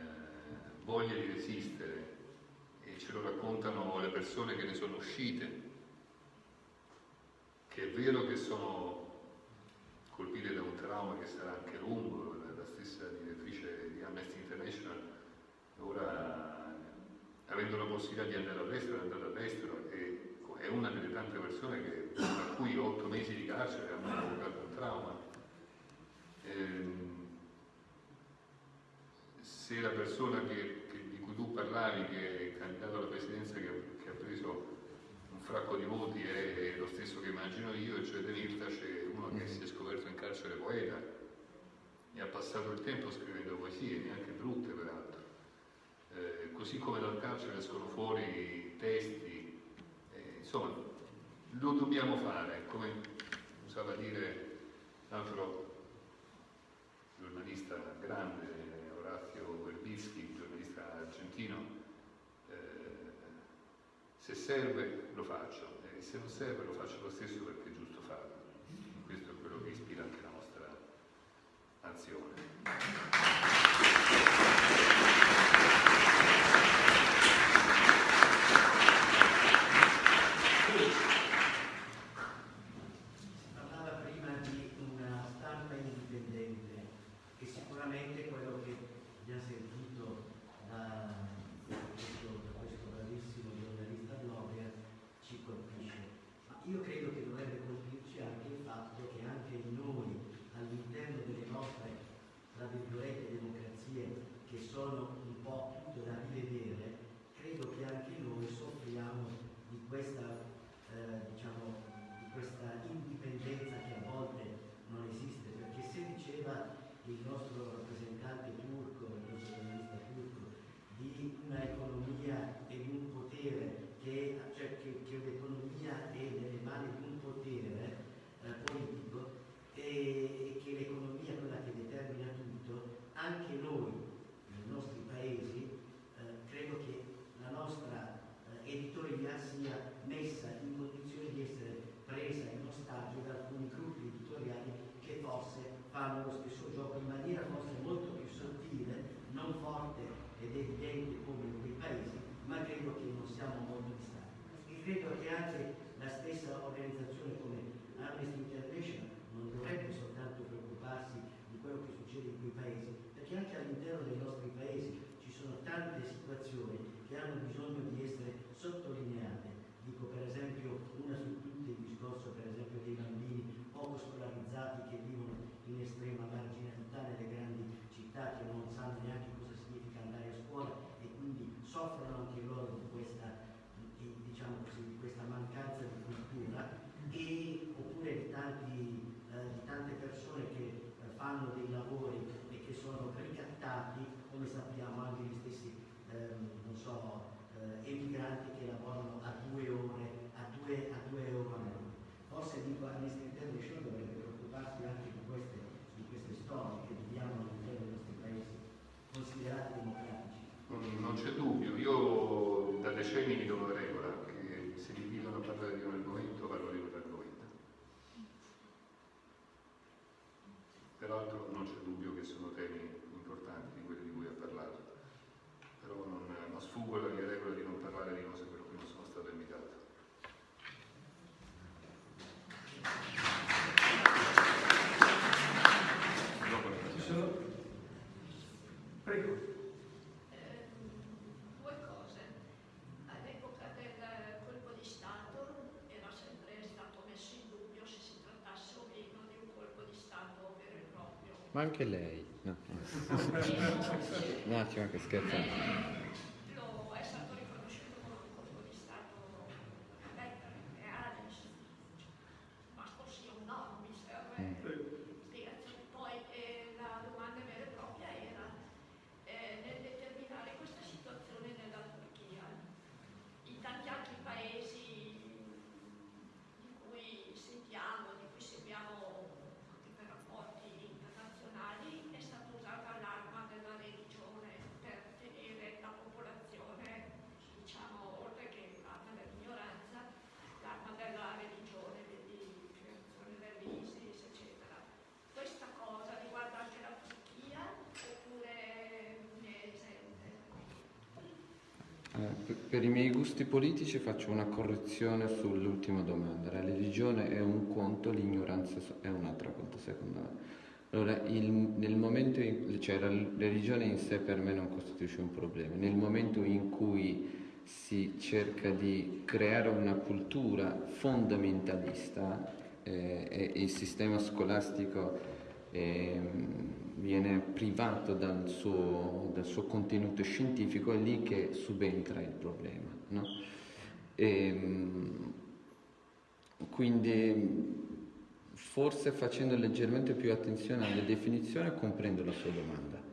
voglia di resistere e ce lo raccontano le persone che ne sono uscite, che è vero che sono colpite da un trauma che sarà anche lungo, la stessa direttrice di Amnesty International ora avendo la possibilità di andare all'estero, è andata all'estero e è una delle tante persone che, a cui otto mesi di carcere hanno provocato un trauma. Ehm, se la persona che, che, di cui tu parlavi, che è candidato alla presidenza, che, che, ha preso un fracco di voti, è, è lo stesso che immagino io, cioè De Mirtas, è uno che si è scoperto in carcere poeta. E ha passato il tempo scrivendo poesie, neanche brutte eh, così come dal carcere escono fuori testi, eh, insomma lo dobbiamo fare, come usava dire l'altro giornalista grande, Orazio Verbischi, giornalista argentino, eh, se serve lo faccio e se non serve lo faccio lo stesso perché è giusto farlo. Questo è quello che ispira anche la Ma anche lei. No, E un attimo che scherzo. lo è stato riconosciuto come un colpo di Stato vabbè, reale, ma così un no, mi serve spiegazione. Poi eh, la domanda vera e propria era eh, nel determinare questa situazione nella Turchia. In tanti altri paesi di cui sentiamo, di cui seguiamo anche per rapporti internazionali, è stata usata l'arma della religione per tenere la popolazione, diciamo, oltre che l'arma dell'ignoranza, l'arma della religione, vedi creazione dell'ISIS, eccetera. Questa cosa riguarda anche la Turchia oppure ne è esente? Eh, per- i miei gusti politici faccio una correzione sull'ultima domanda. La religione è un conto, l'ignoranza è un altro conto, secondo me. Allora, il- nel momento in cioè, la religione in sé per me non costituisce un problema. Nel momento in cui si cerca di creare una cultura fondamentalista eh, e il sistema scolastico ehm, viene privato dal suo, dal suo contenuto scientifico, è lì che subentra il problema. no? Ehm, quindi forse facendo leggermente più attenzione alle definizioni comprendo la sua domanda.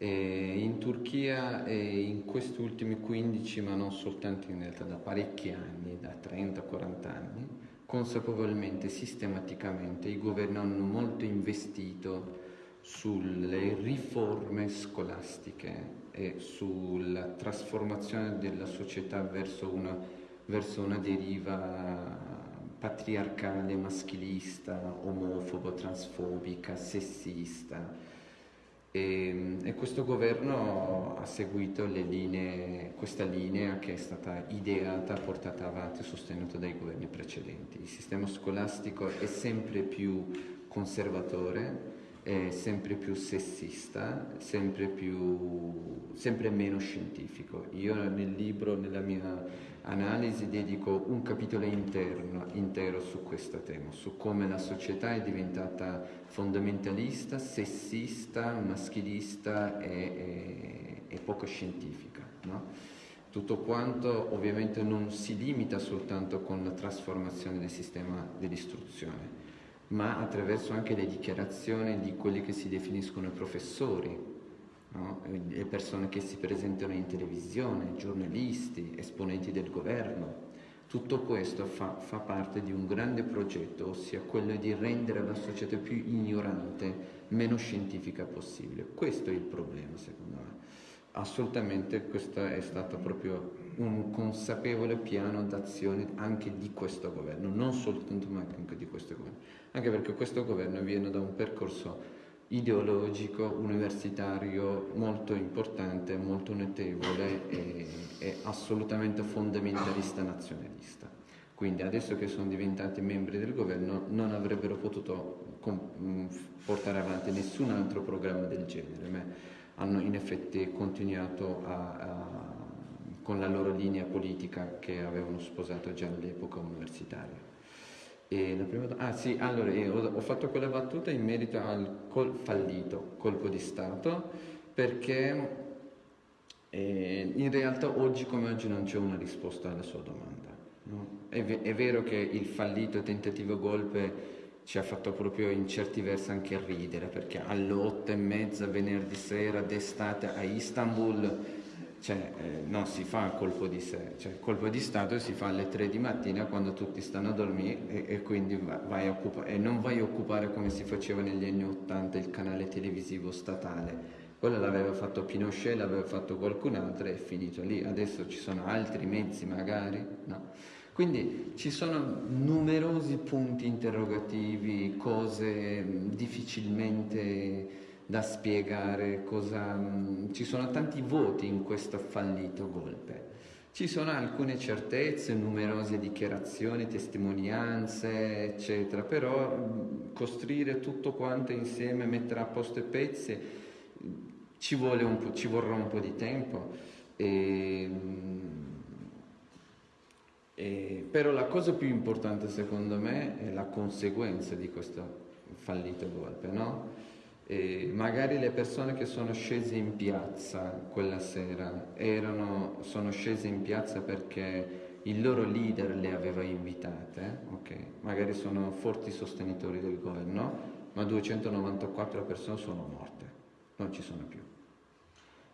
E in Turchia e in questi ultimi 15, ma non soltanto in realtà da parecchi anni, da 30-40 anni, consapevolmente, sistematicamente, i governi hanno molto investito sulle riforme scolastiche e sulla trasformazione della società verso una, verso una deriva patriarcale, maschilista, omofobo, transfobica, sessista. E, e questo governo ha seguito linee, questa linea che è stata ideata, portata avanti e sostenuta dai governi precedenti. Il sistema scolastico è sempre più conservatore, è sempre più sessista, sempre, più, sempre meno scientifico. Io nel libro, nella mia analisi, dedico un capitolo interno, intero su questo tema, su come la società è diventata fondamentalista, sessista, maschilista e, e- e poco scientifica. no? Tutto quanto ovviamente non si limita soltanto con la trasformazione del sistema dell'istruzione, ma attraverso anche le dichiarazioni di quelli che si definiscono professori, no? le persone che si presentano in televisione, giornalisti, esponenti del governo. Tutto questo fa, fa parte di un grande progetto, ossia quello di rendere la società più ignorante, meno scientifica possibile. Questo è il problema, secondo me. Assolutamente questo è stato proprio un consapevole piano d'azione anche di questo governo, non soltanto ma anche di questo governo, anche perché questo governo viene da un percorso ideologico, universitario molto importante, molto notevole e, e assolutamente fondamentalista nazionalista. Quindi adesso che sono diventati membri del governo non avrebbero potuto portare avanti nessun altro programma del genere, ma hanno in effetti continuato a, a, con la loro linea politica che avevano sposato già all'epoca universitaria. Prima, ah sì, allora ho, fatto quella battuta in merito al col, fallito colpo di Stato perché eh, in realtà oggi come oggi non c'è una risposta alla sua domanda. No? È, è, vero che il fallito tentativo golpe ci ha fatto proprio in certi versi anche ridere perché alle otto e mezza venerdì sera d'estate a Istanbul cioè, eh, non si fa colpo di sé, cioè, colpo di Stato si fa alle tre di mattina quando tutti stanno a dormire e, e quindi vai e non vai a occupare come si faceva negli anni Ottanta il canale televisivo statale. Quello l'aveva fatto Pinochet, l'aveva fatto qualcun altro e è finito lì. Adesso ci sono altri mezzi magari, no? Quindi ci sono numerosi punti interrogativi, cose difficilmente da spiegare, cosa, ci sono tanti voti in questo fallito golpe. Ci sono alcune certezze, numerose dichiarazioni, testimonianze, eccetera, però costruire tutto quanto insieme, mettere a posto i pezzi, ci, un ci vorrà un po' di tempo. E, e, però la cosa più importante secondo me è la conseguenza di questo fallito golpe, no? E magari le persone che sono scese in piazza quella sera erano, sono scese in piazza perché il loro leader le aveva invitate, okay? magari sono forti sostenitori del governo, ma 294 persone sono morte, non ci sono più.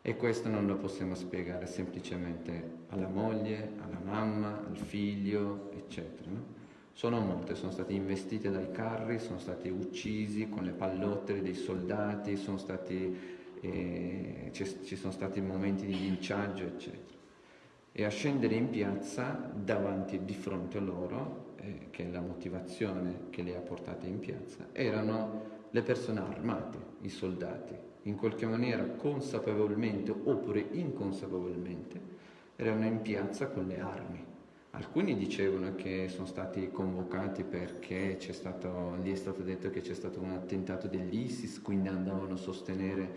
E questo non lo possiamo spiegare semplicemente alla moglie, alla mamma, al figlio, eccetera. No? Sono molte, sono stati investiti dai carri, sono stati uccisi con le pallottere dei soldati, sono stati, eh, ci sono stati momenti di linciaggio, eccetera. E a scendere in piazza davanti, di fronte a loro, eh, che è la motivazione che le ha portate in piazza, erano le persone armate, i soldati, in qualche maniera consapevolmente oppure inconsapevolmente erano in piazza con le armi. Alcuni dicevano che sono stati convocati perché stato, gli è stato detto che c'è stato un attentato dell'ISIS, quindi andavano a sostenere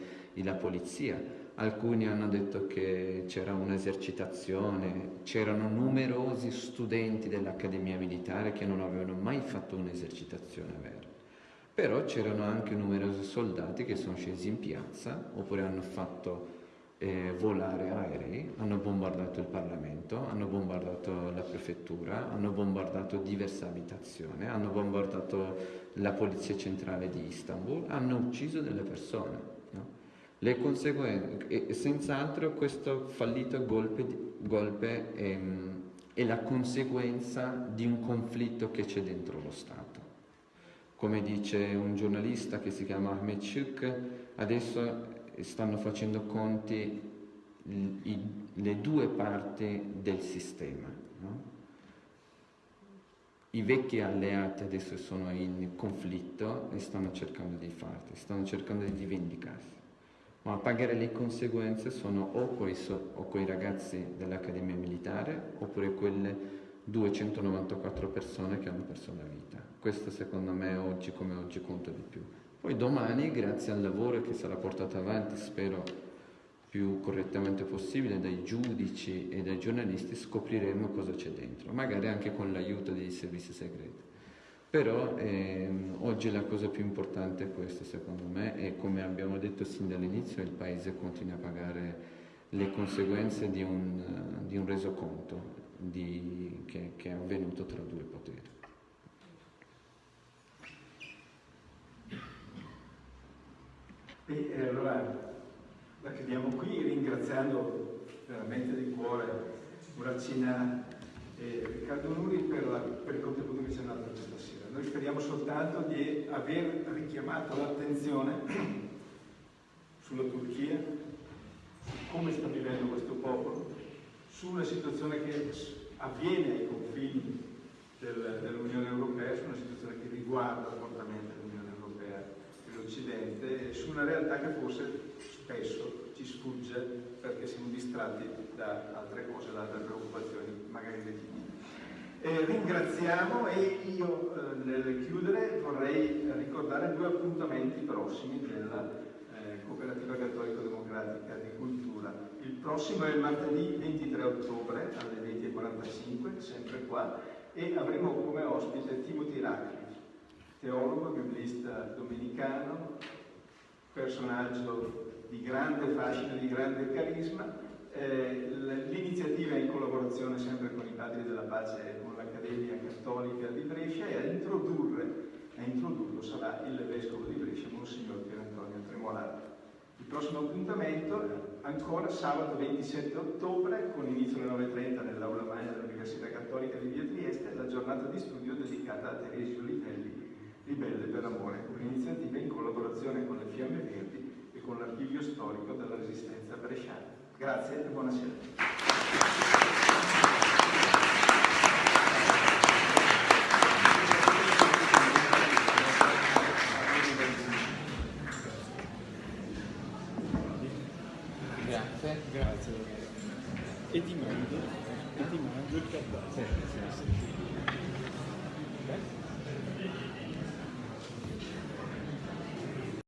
la polizia. Alcuni hanno detto che c'era un'esercitazione, c'erano numerosi studenti dell'Accademia Militare che non avevano mai fatto un'esercitazione vera. Però c'erano anche numerosi soldati che sono scesi in piazza oppure hanno fatto eh, volare aerei, hanno bombardato il Parlamento, hanno bombardato la prefettura, hanno bombardato diverse abitazioni, hanno bombardato la polizia centrale di Istanbul, hanno ucciso delle persone. No? Le conseguenze, e senz'altro questo fallito golpe, golpe è, è la conseguenza di un conflitto che c'è dentro lo Stato. Come dice un giornalista che si chiama Ahmed Shuk, adesso stanno facendo conti le due parti del sistema. No? I vecchi alleati adesso sono in conflitto e stanno cercando di farti, stanno cercando di vendicarsi. Ma a pagare le conseguenze sono o quei, o quei ragazzi dell'Accademia Militare oppure quelle 294 persone che hanno perso la vita. Questo secondo me oggi come oggi conta di più. Poi domani, grazie al lavoro che sarà portato avanti, spero più correttamente possibile, dai giudici e dai giornalisti, scopriremo cosa c'è dentro, magari anche con l'aiuto dei servizi segreti. Però ehm, oggi la cosa più importante è questa, secondo me, e come abbiamo detto sin dall'inizio, il Paese continua a pagare le conseguenze di un, di un resoconto di, che, che è avvenuto tra due poteri. E allora la chiudiamo qui ringraziando veramente di cuore Muracina e Riccardo Nuri per, la, per il contributo che ci hanno dato questa sera. Noi speriamo soltanto di aver richiamato l'attenzione sulla Turchia, su come sta vivendo questo popolo, su una situazione che avviene ai confini del, dell'Unione Europea, su una situazione che riguarda dell'Occidente su una realtà che forse spesso ci sfugge perché siamo distratti da altre cose, da altre preoccupazioni, magari legittime. Eh, ringraziamo e io eh, nel chiudere vorrei ricordare due appuntamenti prossimi della eh, Cooperativa Cattolico-Democratica di Cultura. Il prossimo è il martedì 23 ottobre alle 20.45, sempre qua, e avremo come ospite Timothy Radcliffe, teologo, biblista domenicano, personaggio di grande fascino, di grande carisma. Eh, l'iniziativa è in collaborazione sempre con i Padri della Pace e con l'Accademia Cattolica di Brescia e a introdurre, a introdurlo sarà il Vescovo di Brescia, Monsignor Pier Antonio Tremolano. Il prossimo appuntamento ancora sabato 27 ottobre con inizio alle 9.30 nell'aula magna dell'Università Cattolica di Via Trieste la giornata di studio dedicata a Teresio Livelli, Ribelle per Amore, un'iniziativa in collaborazione con le Fiamme Verdi e con l'Archivio Storico della Resistenza Bresciana. Grazie e buonasera.